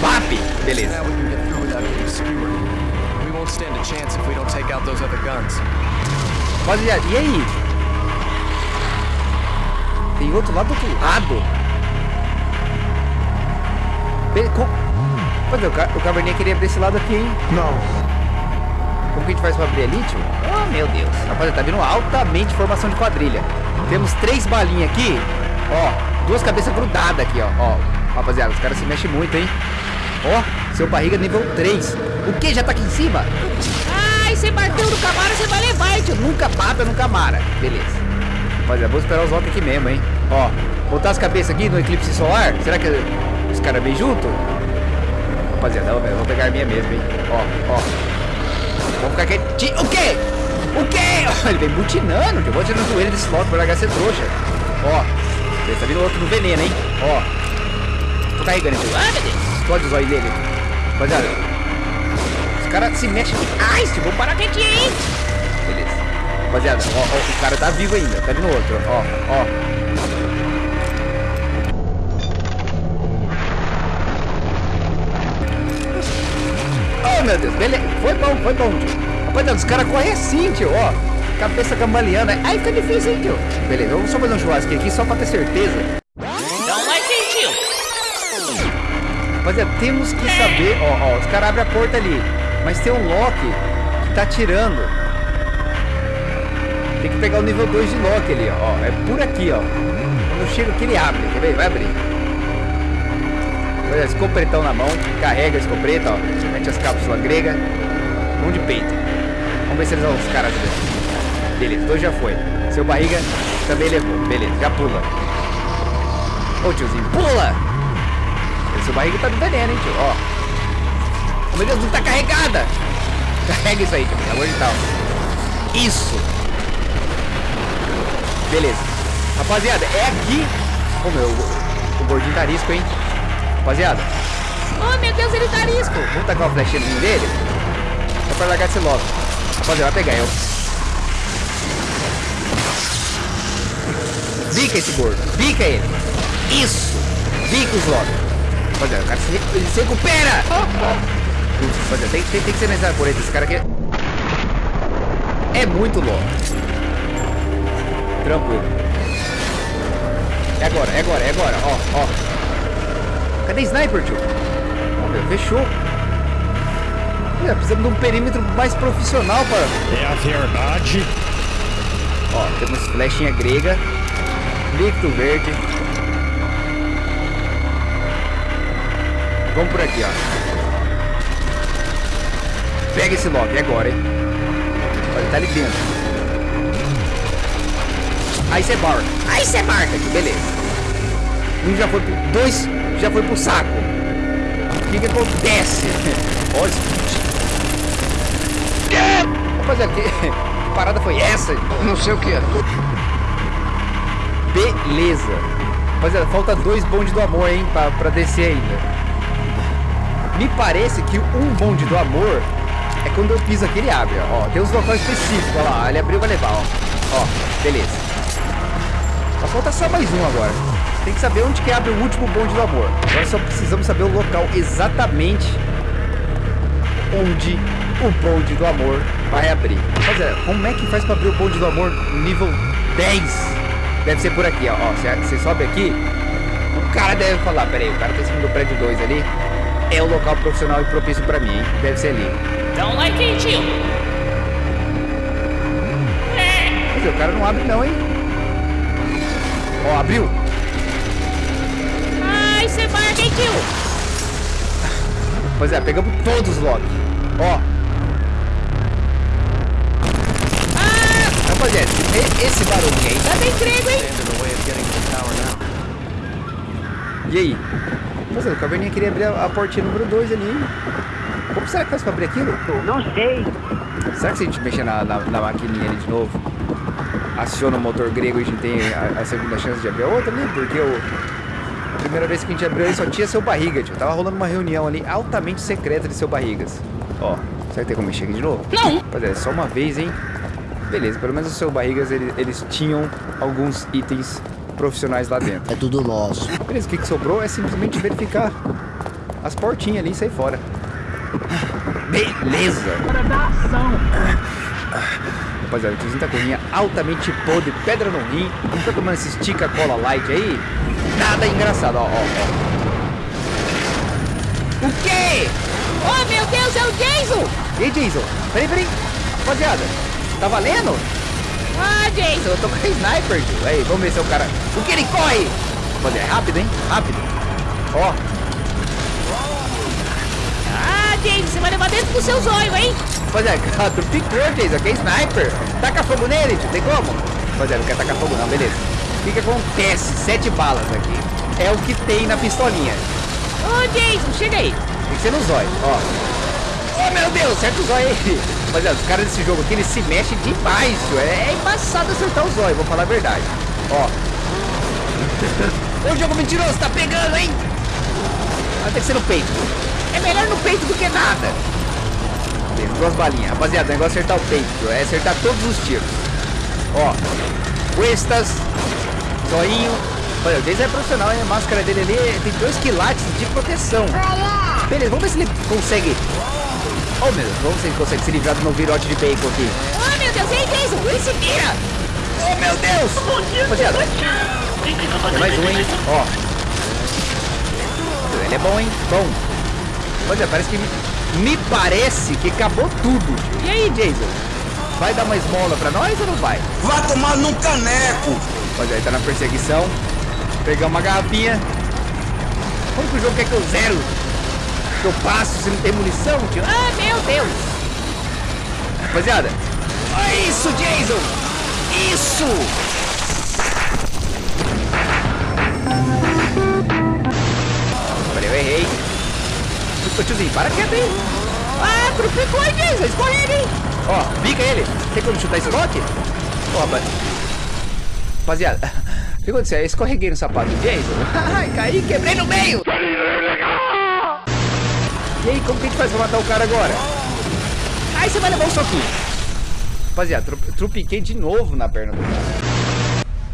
VAP! Beleza. Rapaziada, e aí? Tem outro lá do outro lado. Co- Rapaziada, o, ca o caverninha queria abrir esse lado aqui, hein? Não. Como que a gente faz pra abrir ali, tio? Oh, meu Deus. Rapaziada, tá vindo altamente formação de quadrilha. Temos três balinhas aqui. Ó, duas cabeças grudadas aqui, ó. Ó, rapaziada, os caras se mexem muito, hein? Ó, seu barriga nível 3. O que? Já tá aqui em cima? Ai, você bateu no camaro, você vai levar, hein, tio. Nunca bata no Camara. Beleza. Rapaziada, vou esperar os lock aqui mesmo, hein? Ó, botar as cabeças aqui no eclipse solar. Será que os caras vêm junto? Rapaziada, eu vou pegar a minha mesmo, hein? Ó, ó. Vamos ficar quietinho. O quê? O quê? (laughs) Ele vem butinando. que Eu vou tirar no joelho desse lock pra largar ser trouxa. Ó. Ele tá vindo outro no veneno, hein? Ó. Tô carregando esse. Ah, meu Deus. Explode os olhos dele. Rapaziada. Os caras se mexem. Se vou parar quietinho, hein? Rapaziada, ó, ó, o cara tá vivo ainda. Tá vindo outro, ó, ó. Oh, meu Deus, beleza. Foi bom, foi bom. Rapaziada, os caras correm assim, tio, ó. Cabeça cambaleando. Aí fica difícil, hein, tio. Beleza, vamos só fazer um churrasco aqui só pra ter certeza. Não vai ter, tio. Rapaziada, temos que saber, ó, ó, os caras abrem a porta ali, mas tem um Loki que tá tirando. Tem que pegar o nível 2 de Loki ali, ó, é por aqui, ó. Quando chega aqui ele abre, quer ver? Vai abrir. Olha, escopretão na mão, carrega a escopeta, ó, mete as cápsulas gregas, mão de peito. Vamos ver se eles vão os caras ali. Beleza, dois já foi. Seu barriga também levou, beleza, já pula. Ô tiozinho, pula! Esse barriga tá do veneno, hein, tio? Ó. Meu Deus, não tá carregada. Carrega isso aí, tio, pelo de Deus. Isso. Beleza. Rapaziada, é aqui... Ô, meu, o, gordinho tá arisco, hein? Rapaziada, Oh, meu Deus, ele tá arisco. vamos tacar uma flechinha dele? Só pra largar esse logo. Rapaziada, vai pegar eu. Bica esse gordo. Bica ele. Isso. Bica os lobos. Rapaziada, o cara se, ele se recupera. Putz, Rapaziada, tem, tem, tem que ser necessário por ele. Esse cara aqui é- é muito louco. Tranquilo. É agora, é agora, é agora. Ó, ó. Cadê sniper, tio? Ó, meu, fechou. É, precisamos de um perímetro mais profissional para... É a verdade. Ó, temos flechinha grega, líquido verde. Vamos por aqui, ó. Pega esse lock, é agora, hein? Olha, tá ali dentro. Aí você marca. Aí você marca aqui, beleza. Um já foi pro... Dois já foi pro saco. O que que acontece? Olha. Rapaziada, que que parada foi essa? Não sei o que é. Beleza. Rapaziada, falta dois bonde do amor, hein, pra, pra descer ainda. Me parece que um bonde do amor é quando eu piso aqui ele abre, ó. Ó, tem uns locais específicos, ó lá. Ele abriu, vai levar, ó. Ó, beleza. Só falta só mais um agora. Tem que saber onde que abre o último bonde do amor. Agora só precisamos saber o local exatamente onde o bonde do amor vai abrir. Rapaziada, como é que faz pra abrir o bonde do amor nível 10? Deve ser por aqui, ó. ó você, você sobe aqui, o cara deve falar, peraí, o cara tá em cima do prédio 2 ali. É o local profissional e propício pra mim, hein? Deve ser ali. Don't like it, tio. Quer dizer, o cara não abre não, hein? Ó, abriu. Ai, você hein, tio. Pois é, pegamos todos os lobbies. Ó. Ah, Rapaziada, esse barulho aí. tá bem grego, hein? E aí? Rapaziada, o caverninha queria abrir a, a portinha número 2 ali. hein? Como será que faz pra abrir aquilo? Não sei. Será que se a gente mexer na, na, na maquininha ali de novo, aciona o motor grego e a gente tem a, a segunda chance de abrir a outra ali? Porque o, a primeira vez que a gente abriu aí só tinha seu barriga, tio. Tava rolando uma reunião ali altamente secreta de seu barrigas. Ó, será que tem como mexer aqui de novo? Não. Rapaziada, é só uma vez, hein? Beleza, pelo menos o seu barrigas, ele- eles tinham alguns itens profissionais lá dentro. É tudo nosso. Beleza, o que, que sobrou é simplesmente verificar as portinhas ali e sair fora. Beleza! Rapaziada, o tiozinho tá com rinha altamente podre, pedra no rim. Tá tomando esse estica cola light aí. Nada engraçado, ó, ó, ó. O quê? Oh, meu Deus, é o Jason. E aí, Jason? Peraí, peraí. Rapaziada, tá valendo? Ah, Jason. Eu tô com a sniper, tio. Aí, vamos ver se é o cara... O que ele corre? Rapaziada, é rápido, hein? Rápido. Ó, Você vai levar dentro do seu zóio, hein? Rapaziada, (laughs) tu picou, Jason, aqui é sniper. Taca fogo nele, tio, tem como? Rapaziada, não quer tacar fogo não, beleza. O que que acontece? Sete balas aqui. É o que tem na pistolinha. Ô, Jason, chega aí. Tem que ser no zóio, ó. Oh, meu Deus, certo o zóio aí. (laughs) Rapaziada, os caras desse jogo aqui, eles se mexem demais, tio. É, é embaçado acertar o zóio, vou falar a verdade. Ó. (laughs) O jogo mentiroso, tá pegando, hein? Vai ter que ser no peito. É melhor no peito do que nada. Beleza, duas balinhas. Rapaziada, o negócio é acertar o peito. É acertar todos os tiros. Ó. Cuestas. Zoinho. Olha, o Jason é profissional, hein? A máscara dele ali tem dois quilates de proteção. Beleza, vamos ver se ele consegue. Oh, meu Deus, vamos ver se ele consegue se livrar do meu virote de bacon aqui. Oh, meu Deus, ei, Jason, ele se vira. Oh, meu Deus! Rapaziada, tem mais um, hein? Ó. Ele é bom, hein? Bom. Rapaziada, parece que... Me, parece que acabou tudo. E aí, Jason? Vai dar uma esmola pra nós ou não vai? Vai tomar num caneco. Rapaziada, ele tá na perseguição. Pegar uma garrafinha. Como que o jogo quer que eu zero? Que eu passo se não tem munição, tio? Ah, meu Deus. Rapaziada. Olha isso, Jason! Isso! Eu errei. Tiozinho, para quieto aí. trupicou aí, Jason. Escorrega, hein? Ó, bica ele. Tem como chutar esse lock? Ó, rapaz. Rapaziada, o que aconteceu? Eu escorreguei no sapato do Jason. (laughs) Ai, caí, quebrei no meio. E aí, como que a gente faz pra matar o cara agora? Aí você vai levar um soquinho. Rapaziada, tru trupiquei de novo na perna do cara.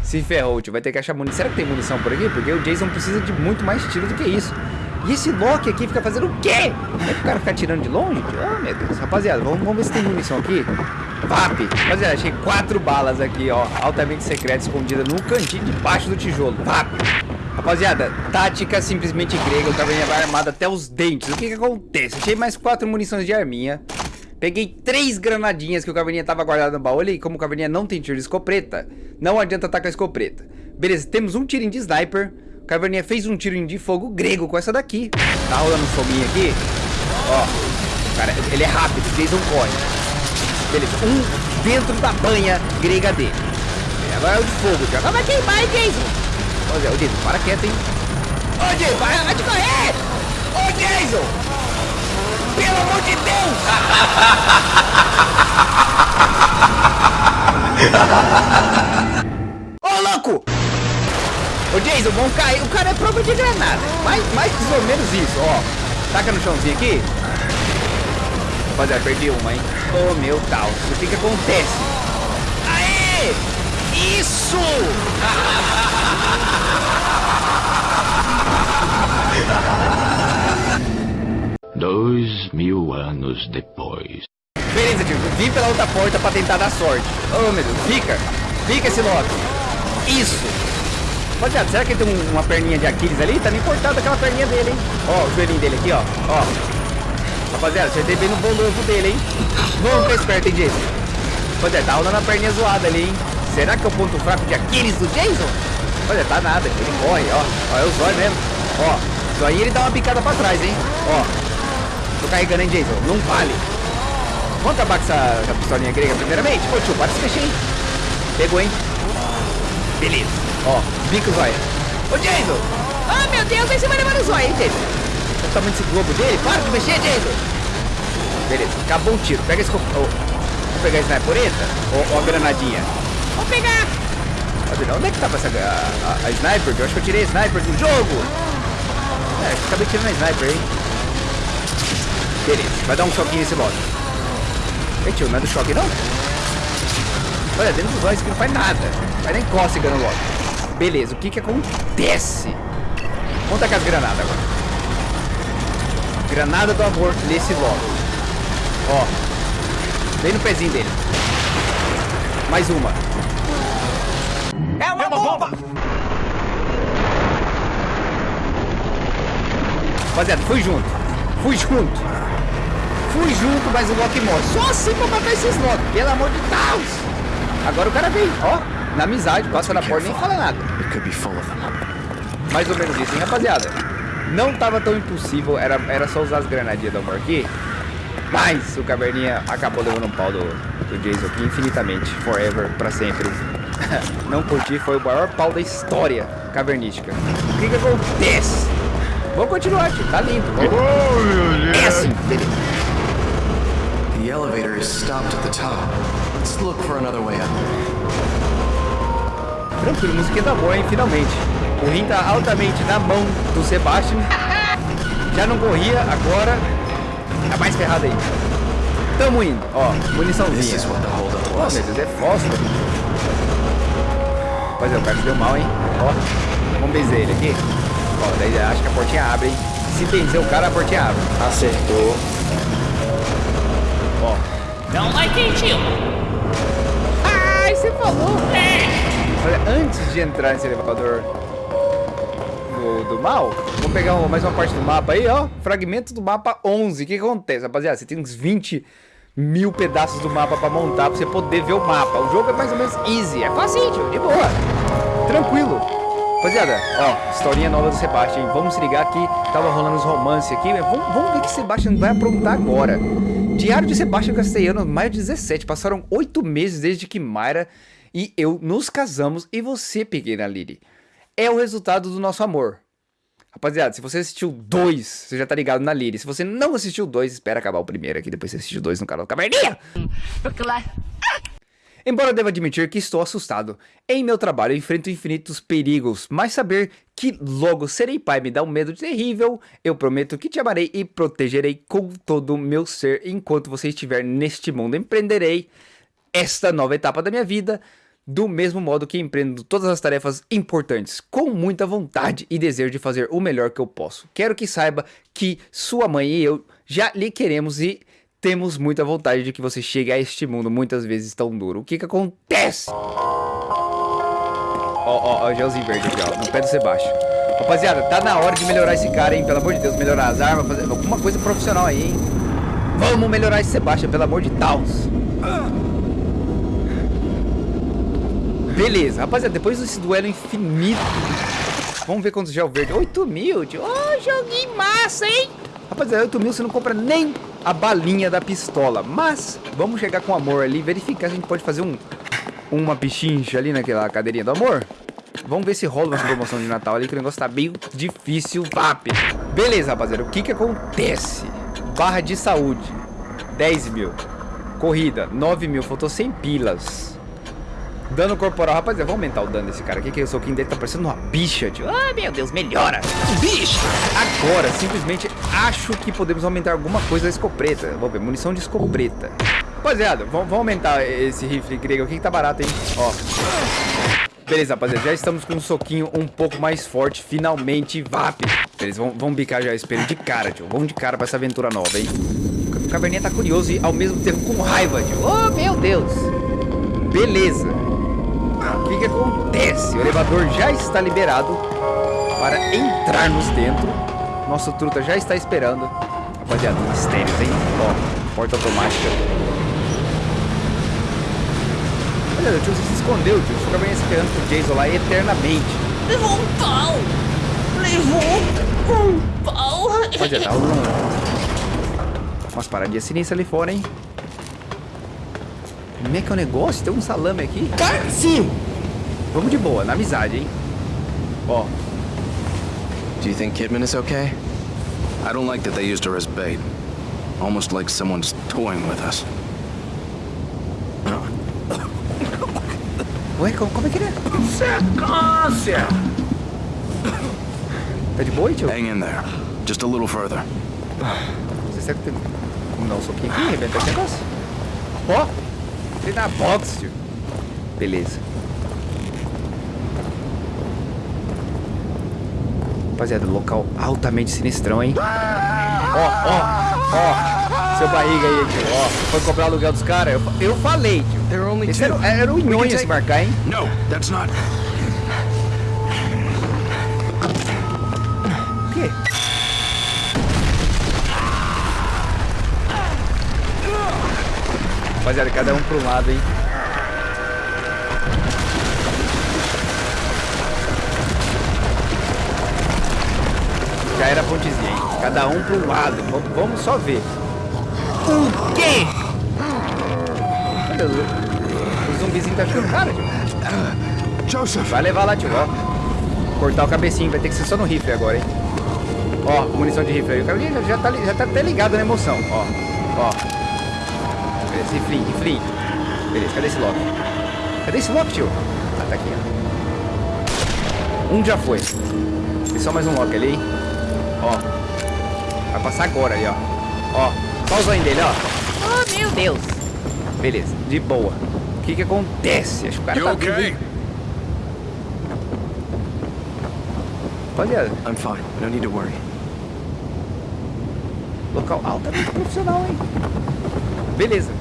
Se ferrou, tio. Vai ter que achar munição. Será que tem munição por aqui? Porque o Jason precisa de muito mais tiro do que isso. E esse Loki aqui fica fazendo o quê? É que o cara ficar tirando de longe? Ah, meu Deus. Rapaziada, vamos, vamos ver se tem munição aqui. VAP. Rapaziada, achei quatro balas aqui, ó. Altamente secreta, escondida no cantinho debaixo do tijolo. VAP. Rapaziada, tática simplesmente grega. O caverninha vai armado até os dentes. O que que acontece? Achei mais quatro munições de arminha. Peguei três granadinhas que o Caverninha tava guardado no baú. E como o Caverninha não tem tiro de escopeta, não adianta atacar a escopeta. Beleza, temos um tirinho de sniper. O Caverninha fez um tiro de fogo grego com essa daqui. Tá rolando um foguinho aqui. Ó, cara, ele é rápido, o Jason corre. Beleza, um dentro da banha grega dele. Agora é o de fogo, já. Vai queimar, hein, Jason? Zé, ô, Jason, para quieto, hein. Ô, Jason, para, vai de correr! Ô, Jason! Pelo amor de Deus! (laughs) Ô, louco! Ô, Jason, vamos cair. O cara é prova de granada. Mais, mais ou menos isso, ó. Taca no chãozinho aqui. Rapaziada, perdi uma, hein? Ô, meu Deus. O que que acontece? Aê! Isso! (laughs) Dois mil anos depois. Beleza, tio. Vim pela outra porta pra tentar dar sorte. Ô, meu Deus. Fica. Fica esse Loki. Isso. Rapaziada, será que ele tem um- uma perninha de Aquiles ali? Tá me cortado aquela perninha dele, hein? Ó, o joelhinho dele aqui, ó. Ó. Rapaziada, acertei bem no bolovo dele, hein? Vamos ficar esperto, hein, Jason? Rapaziada, tá rolando a perninha zoada ali, hein? Será que é o ponto fraco de Aquiles do Jason? Rapaziada, tá nada. Ele corre, ó. Ó, é o zóio mesmo. Ó. Isso aí ele dá uma picada pra trás, hein? Ó. Tô carregando, hein, Jason? Não vale. Vamos acabar com essa, essa pistolinha grega primeiramente? Ô, tio, para de se mexer, hein? Pegou, hein? Beleza. Ó, bico zóio. Ô, Jason! Ah, meu Deus, aí você vai levar no zóio, hein, Jason? O tamanho desse globo dele. Para de mexer, Jason! Beleza, acabou o tiro. Pega esse... Ô, vou pegar a snipereta? Ou, ou a granadinha? Vou pegar. Onde é que tava essa... A, a, a sniper? Eu acho que eu tirei a sniper do jogo. É, acho que acabei tirando a sniper, hein? Beleza, vai dar um choquinho nesse lote. Ei, tio, não é do choque, não? Olha, dentro dos olhos que não faz nada. Vai nem cócega no lote. Beleza, o que que acontece? Conta com as granadas agora. Granada do amor nesse lote. Ó. Bem no pezinho dele. Mais uma. É uma bomba! Rapaziada, fui junto. Fui junto. Fui junto, mas o Loki morre. Só assim pra matar esses Loki, pelo amor de Deus. Agora o cara veio, ó. Na amizade, passa na porta e nem fala nada. Mais ou menos isso, hein, rapaziada? Não tava tão impossível, era, era só usar as granadinhas da amor aqui. Mas o Caverninha acabou levando um pau do, do Jason aqui infinitamente, forever, pra sempre. (laughs) Não curti, foi o maior pau da história cavernística. O que que acontece? Vamos continuar, tio, tá lindo. Vamos... É assim. The elevator is stopped at the top. Let's look for another way up. Tranquilo, musiquinha da boa, hein, finalmente. O rim tá altamente na mão do Sebastian. Já não corria, agora tá mais ferrado aí. Tamo indo, ó, muniçãozinha. Oh, meu Deus, é fósforo. Pois é, o cara se deu mal, hein? Ó, vamos benzer ele aqui. Ó, daí acho que a portinha abre, hein? Se benzer o cara, a portinha abre. Acertou. Ó, Não vai quentinho. Ai, você falou. Olha, antes de entrar nesse elevador do, do mal, vou pegar mais uma parte do mapa aí, ó. Fragmento do mapa 11. O que acontece, rapaziada? Você tem uns 20 mil pedaços do mapa pra montar, pra você poder ver o mapa. O jogo é mais ou menos easy, é facinho, de boa. Tranquilo. Rapaziada, ó, historinha nova do Sebastian. Vamos se ligar aqui. Tava rolando os romances aqui. Vamos, vamos ver o que Sebastian vai aprontar agora. Diário de Sebastian Castellano, maio 17. Passaram oito meses desde que Mayra e eu nos casamos. E você, pequena Lily, é o resultado do nosso amor. Rapaziada, se você assistiu dois, você já tá ligado na Liri. Se você não assistiu dois, espera acabar o primeiro aqui, depois você assistiu dois no canal do Caverninha. Embora deva admitir que estou assustado, em meu trabalho enfrento infinitos perigos, mas saber que logo serei pai me dá um medo terrível, eu prometo que te amarei e protegerei com todo o meu ser enquanto você estiver neste mundo. Empreenderei esta nova etapa da minha vida do mesmo modo que empreendo todas as tarefas importantes, com muita vontade e desejo de fazer o melhor que eu posso. Quero que saiba que sua mãe e eu já lhe queremos e temos muita vontade de que você chegue a este mundo muitas vezes tão duro. O que que acontece? Ó, ó, ó, gelzinho verde aqui, ó, no pé do Sebastião. Rapaziada, tá na hora de melhorar esse cara, hein? Pelo amor de Deus, melhorar as armas, fazer alguma coisa profissional aí, hein? Vamos melhorar esse Sebastião, pelo amor de Deus. Beleza, rapaziada, depois desse duelo infinito, vamos ver quantos gel verde. 8 mil, tio. Ô, oh, joguinho massa, hein? Rapaziada, 8 mil você não compra nem a balinha da pistola. Mas, vamos chegar com amor ali, verificar se a gente pode fazer um, uma pichincha ali naquela cadeirinha do amor. Vamos ver se rola uma promoção de Natal ali, que o negócio tá meio difícil, vap. Beleza, rapaziada, o que que acontece? Barra de saúde, 10 mil. Corrida, 9 mil, faltou 100 pilas. Dano corporal, rapaziada, vamos aumentar o dano desse cara aqui, que o soquinho dele tá parecendo uma bicha, tio. Ah, meu Deus, melhora. Bicha! Agora, simplesmente, acho que podemos aumentar alguma coisa da escopeta. Vamos ver, munição de escopeta. Rapaziada, vamos, vamos aumentar esse rifle grego aqui que tá barato, hein? Ó. Beleza, rapaziada, já estamos com um soquinho um pouco mais forte, finalmente, VAP. Beleza, vamos, vamos bicar já esse espelho de cara, tio. Vamos de cara pra essa aventura nova, hein? O caverninha tá curioso e ao mesmo tempo com raiva, tio. Oh, meu Deus. Beleza. O que que acontece? O elevador já está liberado para entrarmos dentro. Nosso truta já está esperando. Rapaziada, mistérios, hein? Ó, porta automática. Olha, o tio se escondeu, tio. Ficava bem esperando pro Jason lá eternamente. Levou um pau! Levou um pau! Rapaziada, (laughs) um... umas paradinhas sinistras ali fora, hein? Como é que é o negócio? Tem um salame aqui? Sim! Vamos de boa, na amizade, hein? Ó. Do you think Kidman is okay? I don't like that they used her as bait. Almost like someone's toying with us. (coughs) Ué, como, como é que ele é? Sequência! Tá de boa, tio? Hang in there. Just a little further. Você será que tem... Vamos dar um soquinho aqui, arrebentar esse negócio? Ó! Treinar boxe, tio. Beleza. Rapaziada, local altamente sinistrão, hein? Ó, ó, ó. Seu barriga aí, tio. Ó, foi cobrar o aluguel dos caras? Eu, eu falei, tio. There are only Esse two. era, era o Nhonho take- se marcar, hein? No, that's not. O quê? Rapaziada, cada um pro lado, hein? Já era a pontezinha, hein? Cada um pro lado. V- vamos só ver. O quê? Olha, o, zumbizinho tá ficando cara, tio. Joseph! Vai levar lá, tio, ó. Cortar o cabecinho, vai ter que ser só no rifle agora, hein? Ó, munição de rifle aí. O cara já, já, tá, já tá até ligado na emoção, ó. Ó. Beleza, riflinho, riflinho. Beleza, cadê esse lock? Cadê esse lock, tio? Ah, tá aqui, ó. Um já foi. Tem só mais um lock ali, hein? Ó. Vai passar agora ali, ó. Ó. Só o zóio dele, ó. Oh, meu Deus! Beleza, de boa. O que que acontece? Acho que o cara You tá okay? Rapaziada, I'm fine. No need to worry. local altamente profissional, hein? Beleza.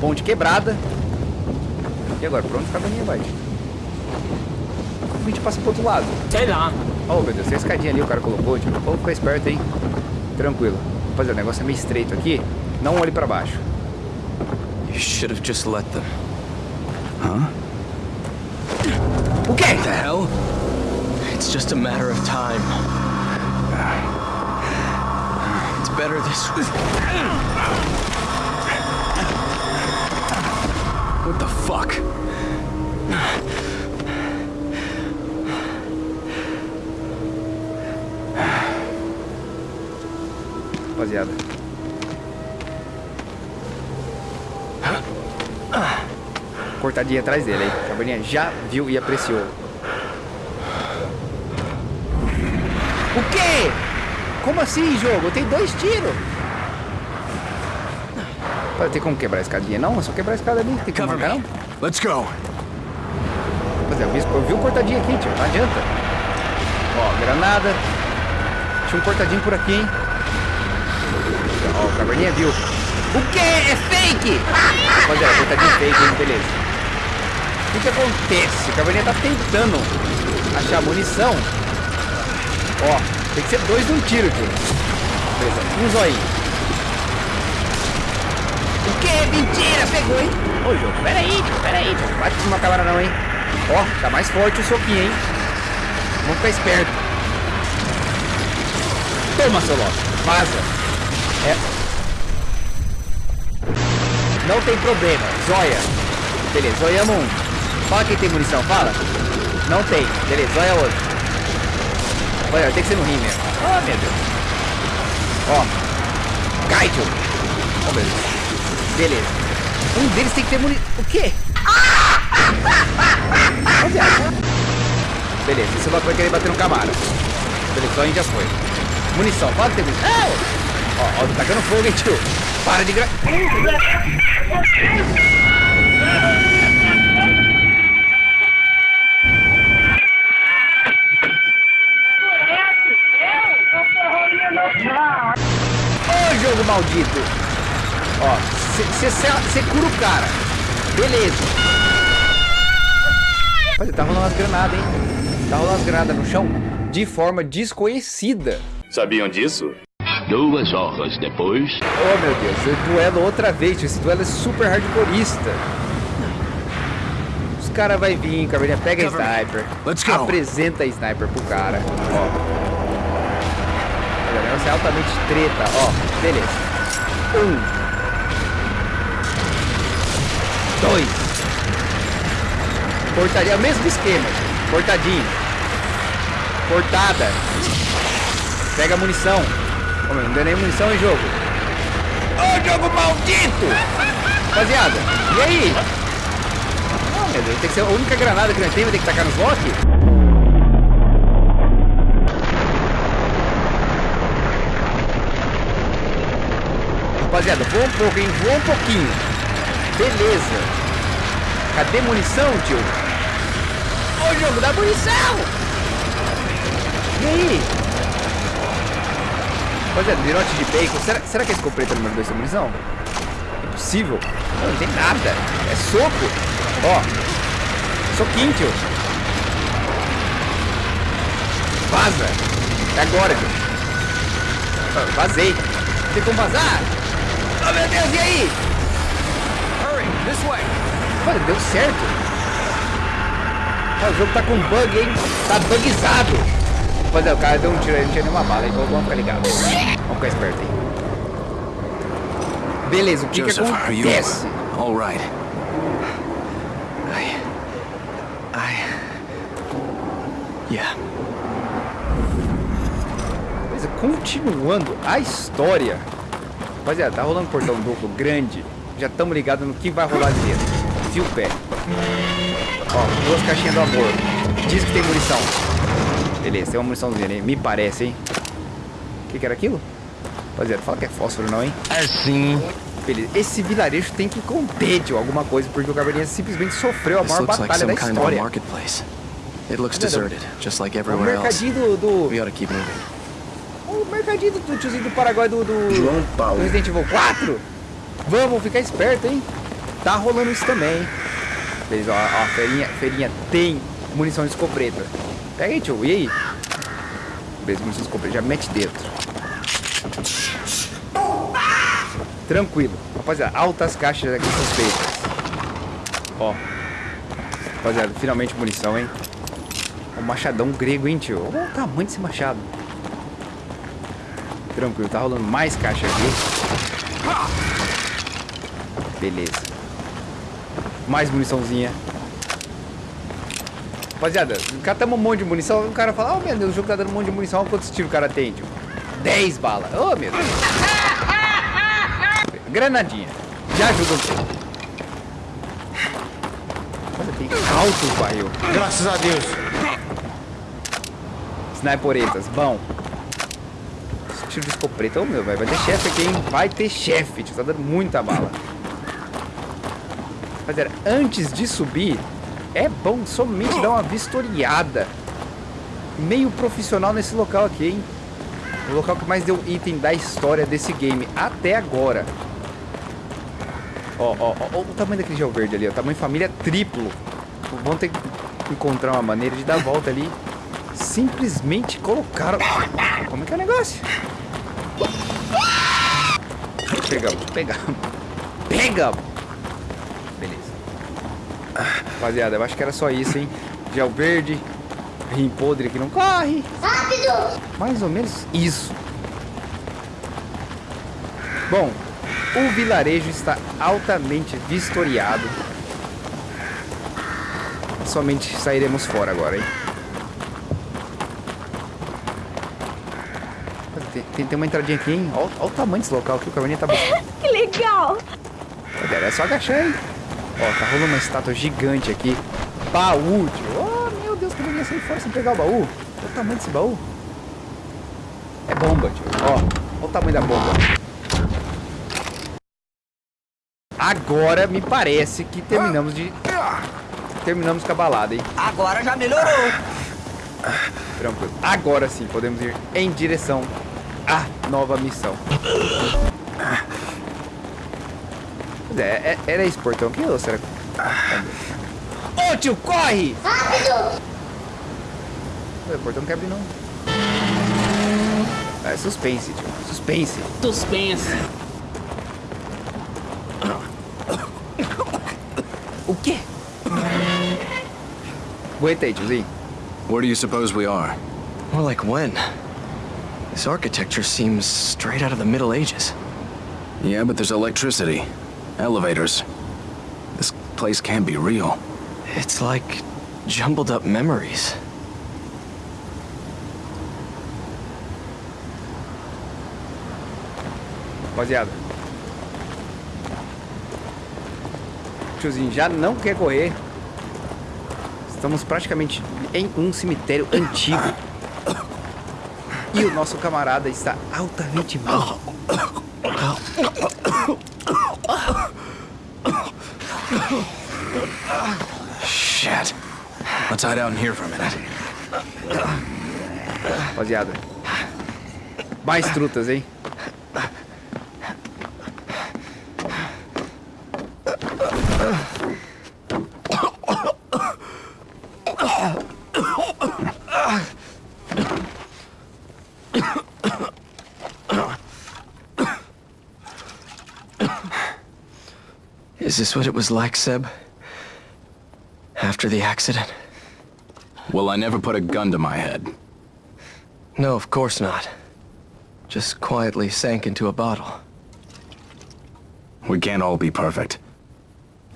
Ponte quebrada. E agora, pra onde o caminho vai? Como a gente passa pro outro lado? Sei lá. Oh, meu Deus, tem a escadinha ali o cara colocou, tipo, vamos ficar esperto, hein? Tranquilo. Rapaziada, o negócio é meio estreito aqui. Não olhe pra baixo. You should have just let them. O quê? The hell? It's just a matter of time. It's better this way. What the fuck? Rapaziada. Cortadinha atrás dele aí. Caverninha já viu e apreciou. O quê? Como assim, jogo? Tem dois tiros. Pode ter como quebrar a escadinha? Não, é só quebrar a escada ali. Tem como Cover marcar, não? Let's go. Rapaziada, eu vi, eu vi um cortadinho aqui, tio. Não adianta. Ó, granada. Tinha um cortadinho por aqui, hein? Caverninha viu. O quê? É fake! (laughs) Rapaziada, cortadinho fake, hein? Beleza. O que que acontece? O caverninha tá tentando achar munição. Ó, tem que ser dois num tiro, tio. Beleza, um zoinho. O quê? Mentira! Pegou, hein? Ô, jogo, peraí, peraí, tio. Bate numa câmera não, hein? Ó, tá mais forte o soquinho, hein? Vamos ficar esperto. Toma, seu Loki. Vaza. É. Não tem problema. Zóia. Beleza, zoiamos um. Fala quem tem munição, fala. Não tem. Beleza, zóia outro. Olha, tem que ser no rim mesmo. Ah, meu Deus. Ó. Tio. Ó, beleza. Um deles tem que ter munição. O quê? (laughs) Beleza, esse Loki vai querer bater no Camaro. Beleza, só a gente já foi. Munição, que tem munição. Ó, ó, tô tacando fogo, hein, tio. Para de gra... Ô, jogo maldito. Ó, você cura o cara. Beleza. Olha, tá rolando umas granadas, hein? Tá rolando umas granadas no chão de forma desconhecida. Sabiam disso? Duas horas depois, Oh, meu Deus, esse duelo outra vez. Esse duelo é super hardcoreista. Os caras vai vir, caverninha, pega a sniper. Let's go. Apresenta a sniper pro cara. Ó. Olha, o negócio é altamente treta, ó. Beleza. Um. Dois. Cortaria, é o mesmo esquema. Cortadinho. Cortada. Pega a munição. Não deu nem munição em jogo. Ô, jogo maldito! Rapaziada, e aí? Oh, meu Deus, tem que ser a única granada que nós temos, ter que tacar nos Loki? Rapaziada, voa um pouco, hein? Voa um pouquinho. Beleza. Cadê munição, tio? Ô, jogo, dá munição! E aí? Rapaziada, virote de bacon. Será, será que esse compreta número 2 tem munição? Impossível. Não, não tem nada. É soco. Ó. Soquinho, tio. Vaza. É agora, tio. Ah, Vazei. Tem como vazar? Oh, meu Deus, e aí? Hurry, this way. Olha, deu certo. Ah, o jogo tá com bug, hein? Tá bugizado. Rapaziada, o cara deu um tiro aí, não tinha nenhuma bala, então vamos ficar ligados. Vamos ficar esperto aí. Beleza, o que que Joseph, you acontece? all right? I. I. Yeah. Beleza, continuando a história. Rapaziada, tá rolando portão duplo grande. Já estamos ligados no que vai rolar ali dentro. Fio pé. Ó, duas caixinhas do amor. Diz que tem munição. Beleza, tem uma muniçãozinha ali. Me parece, hein? O que, que era aquilo? Rapaziada, fala que é fósforo não, hein? Assim. Beleza. Esse vilarejo tem que conter, tio, alguma coisa, porque o Caverninha simplesmente sofreu a maior batalha da kind of a história. It looks deserted, just like O everywhere else. mercadinho do... We do ought to keep moving. o mercadinho do tiozinho do Paraguai do, do, João Paulo. do Resident Evil 4. Vamos ficar esperto, hein? Tá rolando isso também, hein? Beleza, ó, ó, feirinha, feirinha tem munição de escopeta. Pega aí, tio, e aí? Beleza, de escopeta, já mete dentro. Tranquilo. Rapaziada, altas caixas aqui suspeitas. Ó. Rapaziada, finalmente munição, hein? O machadão grego, hein, tio? Olha o tamanho desse machado. Tranquilo, tá rolando mais caixa aqui. Beleza. Mais muniçãozinha. Rapaziada, catamos um monte de munição. O cara fala, oh meu Deus, o jogo tá dando um monte de munição. Olha quantos tiros o cara tem, tio. 10 balas. Oh, meu Deus. Granadinha. Já ajuda um pouco. Olha, tem altos barril. Graças a Deus. Sniperetas, bom. Tiro de escopeta. Ô, meu, velho, vai ter chefe aqui, hein? Vai ter chefe. Tio, tá dando muita bala. Rapaziada, antes de subir, é bom somente dar uma vistoriada. Meio profissional nesse local aqui, hein? O local que mais deu item da história desse game até agora. Ó, ó, ó, ó o tamanho daquele gel verde ali, ó. Tamanho família triplo. Vão ter que encontrar uma maneira de dar a volta ali. Simplesmente colocaram... Como é que é o negócio? Pegamos, pegamos. Pegamos! Rapaziada, eu acho que era só isso, hein? Gel verde. Rim podre que não corre. Rápido! Mais ou menos isso. Bom, o vilarejo está altamente vistoriado. Somente sairemos fora agora, hein? Tem, tem, tem uma entradinha aqui, hein? Olha, olha o tamanho desse local que o caminho tá buscando. (laughs) Que legal! É só agachar, hein? Ó, tá rolando uma estátua gigante aqui. Baú, tio. Oh, meu Deus, como eu ia sair fora sem pegar o baú? Olha o tamanho desse baú. É bomba, tio. Ó, olha o tamanho da bomba. Agora me parece que terminamos de... Terminamos com a balada, hein? Agora já melhorou. Tranquilo. Agora sim, podemos ir em direção à nova missão. É, é- era esse portão aqui ou será que... Ô tio, corre! Rápido! O portão não quer abrir não. É suspense, tio. Suspense. Suspense. O quê? Aguenta aí, tiozinho. Where do you suppose we are? More like when? This architecture seems straight out of the Middle Ages. Yeah, but there's electricity. Elevators. This place can't be real. It's like jumbled up memories. Rapaziada. Tiozinho já não quer correr. Estamos praticamente em um cemitério antigo. E o nosso camarada está altamente mal. (coughs) Shit. Let's hide out in here for a minute. Rapaziada. Mais trutas, hein? Is this what it was like, Seb? After the accident? Well, I never put a gun to my head. No, of course not. Just quietly sank into a bottle. We can't all be perfect.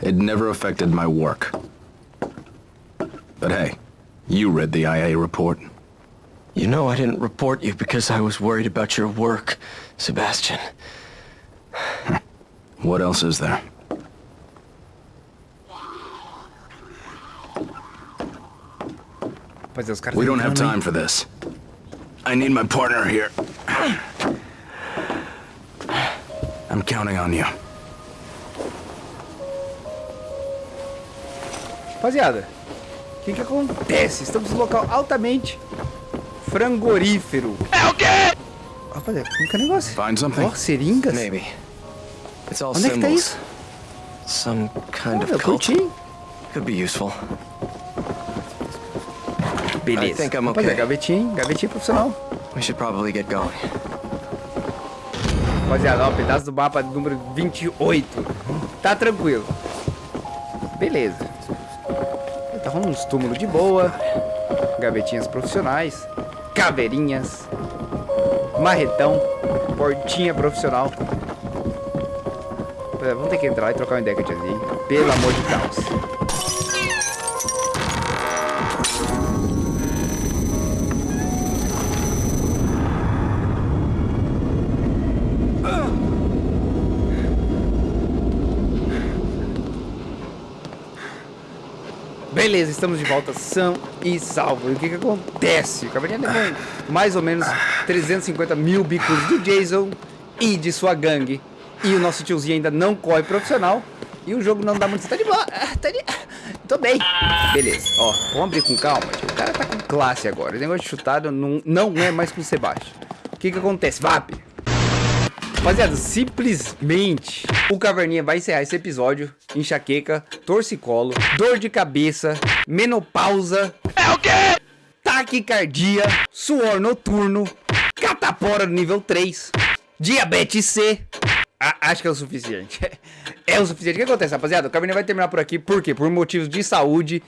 It never affected my work. But hey, you read the IA report. You know I didn't report you because I was worried about your work, Sebastian. (laughs) What else is there? Rapaziada, os caras We don't have time for this. I need my partner here. I'm counting on you. Rapaziada, o que que acontece? Estamos em um local altamente frangorífero. É o quê? Rapaziada, como que é o negócio? Find something? Ó, seringas? Maybe. It's all Onde é que tá symbols. isso? Some kind Olha, of cult. Could be useful. Beleza. I think I'm okay. hein? Gavetinha profissional. We should probably get going. Rapaziada, ó, pedaço do mapa número 28. Tá tranquilo. Beleza. Tá rolando uns túmulos de boa. Gavetinhas profissionais. Caveirinhas. Marretão. Portinha profissional. Vamos ter que entrar e trocar uma ideia com a tiazinha. Pelo amor de Deus. Beleza, estamos de volta são e salvo. E o que que acontece? O Caverninha levou mais ou menos 350 mil bicos do Jason e de sua gangue. E o nosso tiozinho ainda não corre profissional. E o jogo não dá muito... Tá de boa. ah, Tá de... Tô bem. Beleza. Ó, vamos abrir com calma. O cara tá com classe agora. O negócio de chutado não, não é mais com o Sebastião. O que que acontece? VAP. Rapaziada, simplesmente o Caverninha vai encerrar esse episódio. Enxaqueca, torcicolo, dor de cabeça, menopausa. É o quê? Taquicardia, suor noturno, catapora nível 3, diabetes C. A- acho que é o suficiente. (laughs) É o suficiente. O que acontece, rapaziada? O Caverninha vai terminar por aqui. Por quê? Por motivos de saúde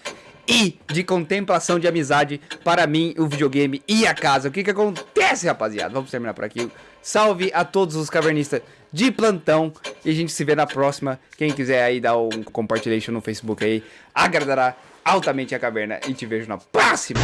e de contemplação de amizade para mim, o videogame e a casa. O que que acontece, rapaziada? Vamos terminar por aqui. Salve a todos os cavernistas de plantão e a gente se vê na próxima. Quem quiser aí dar um compartilhation no Facebook aí, agradará altamente a caverna e te vejo na próxima.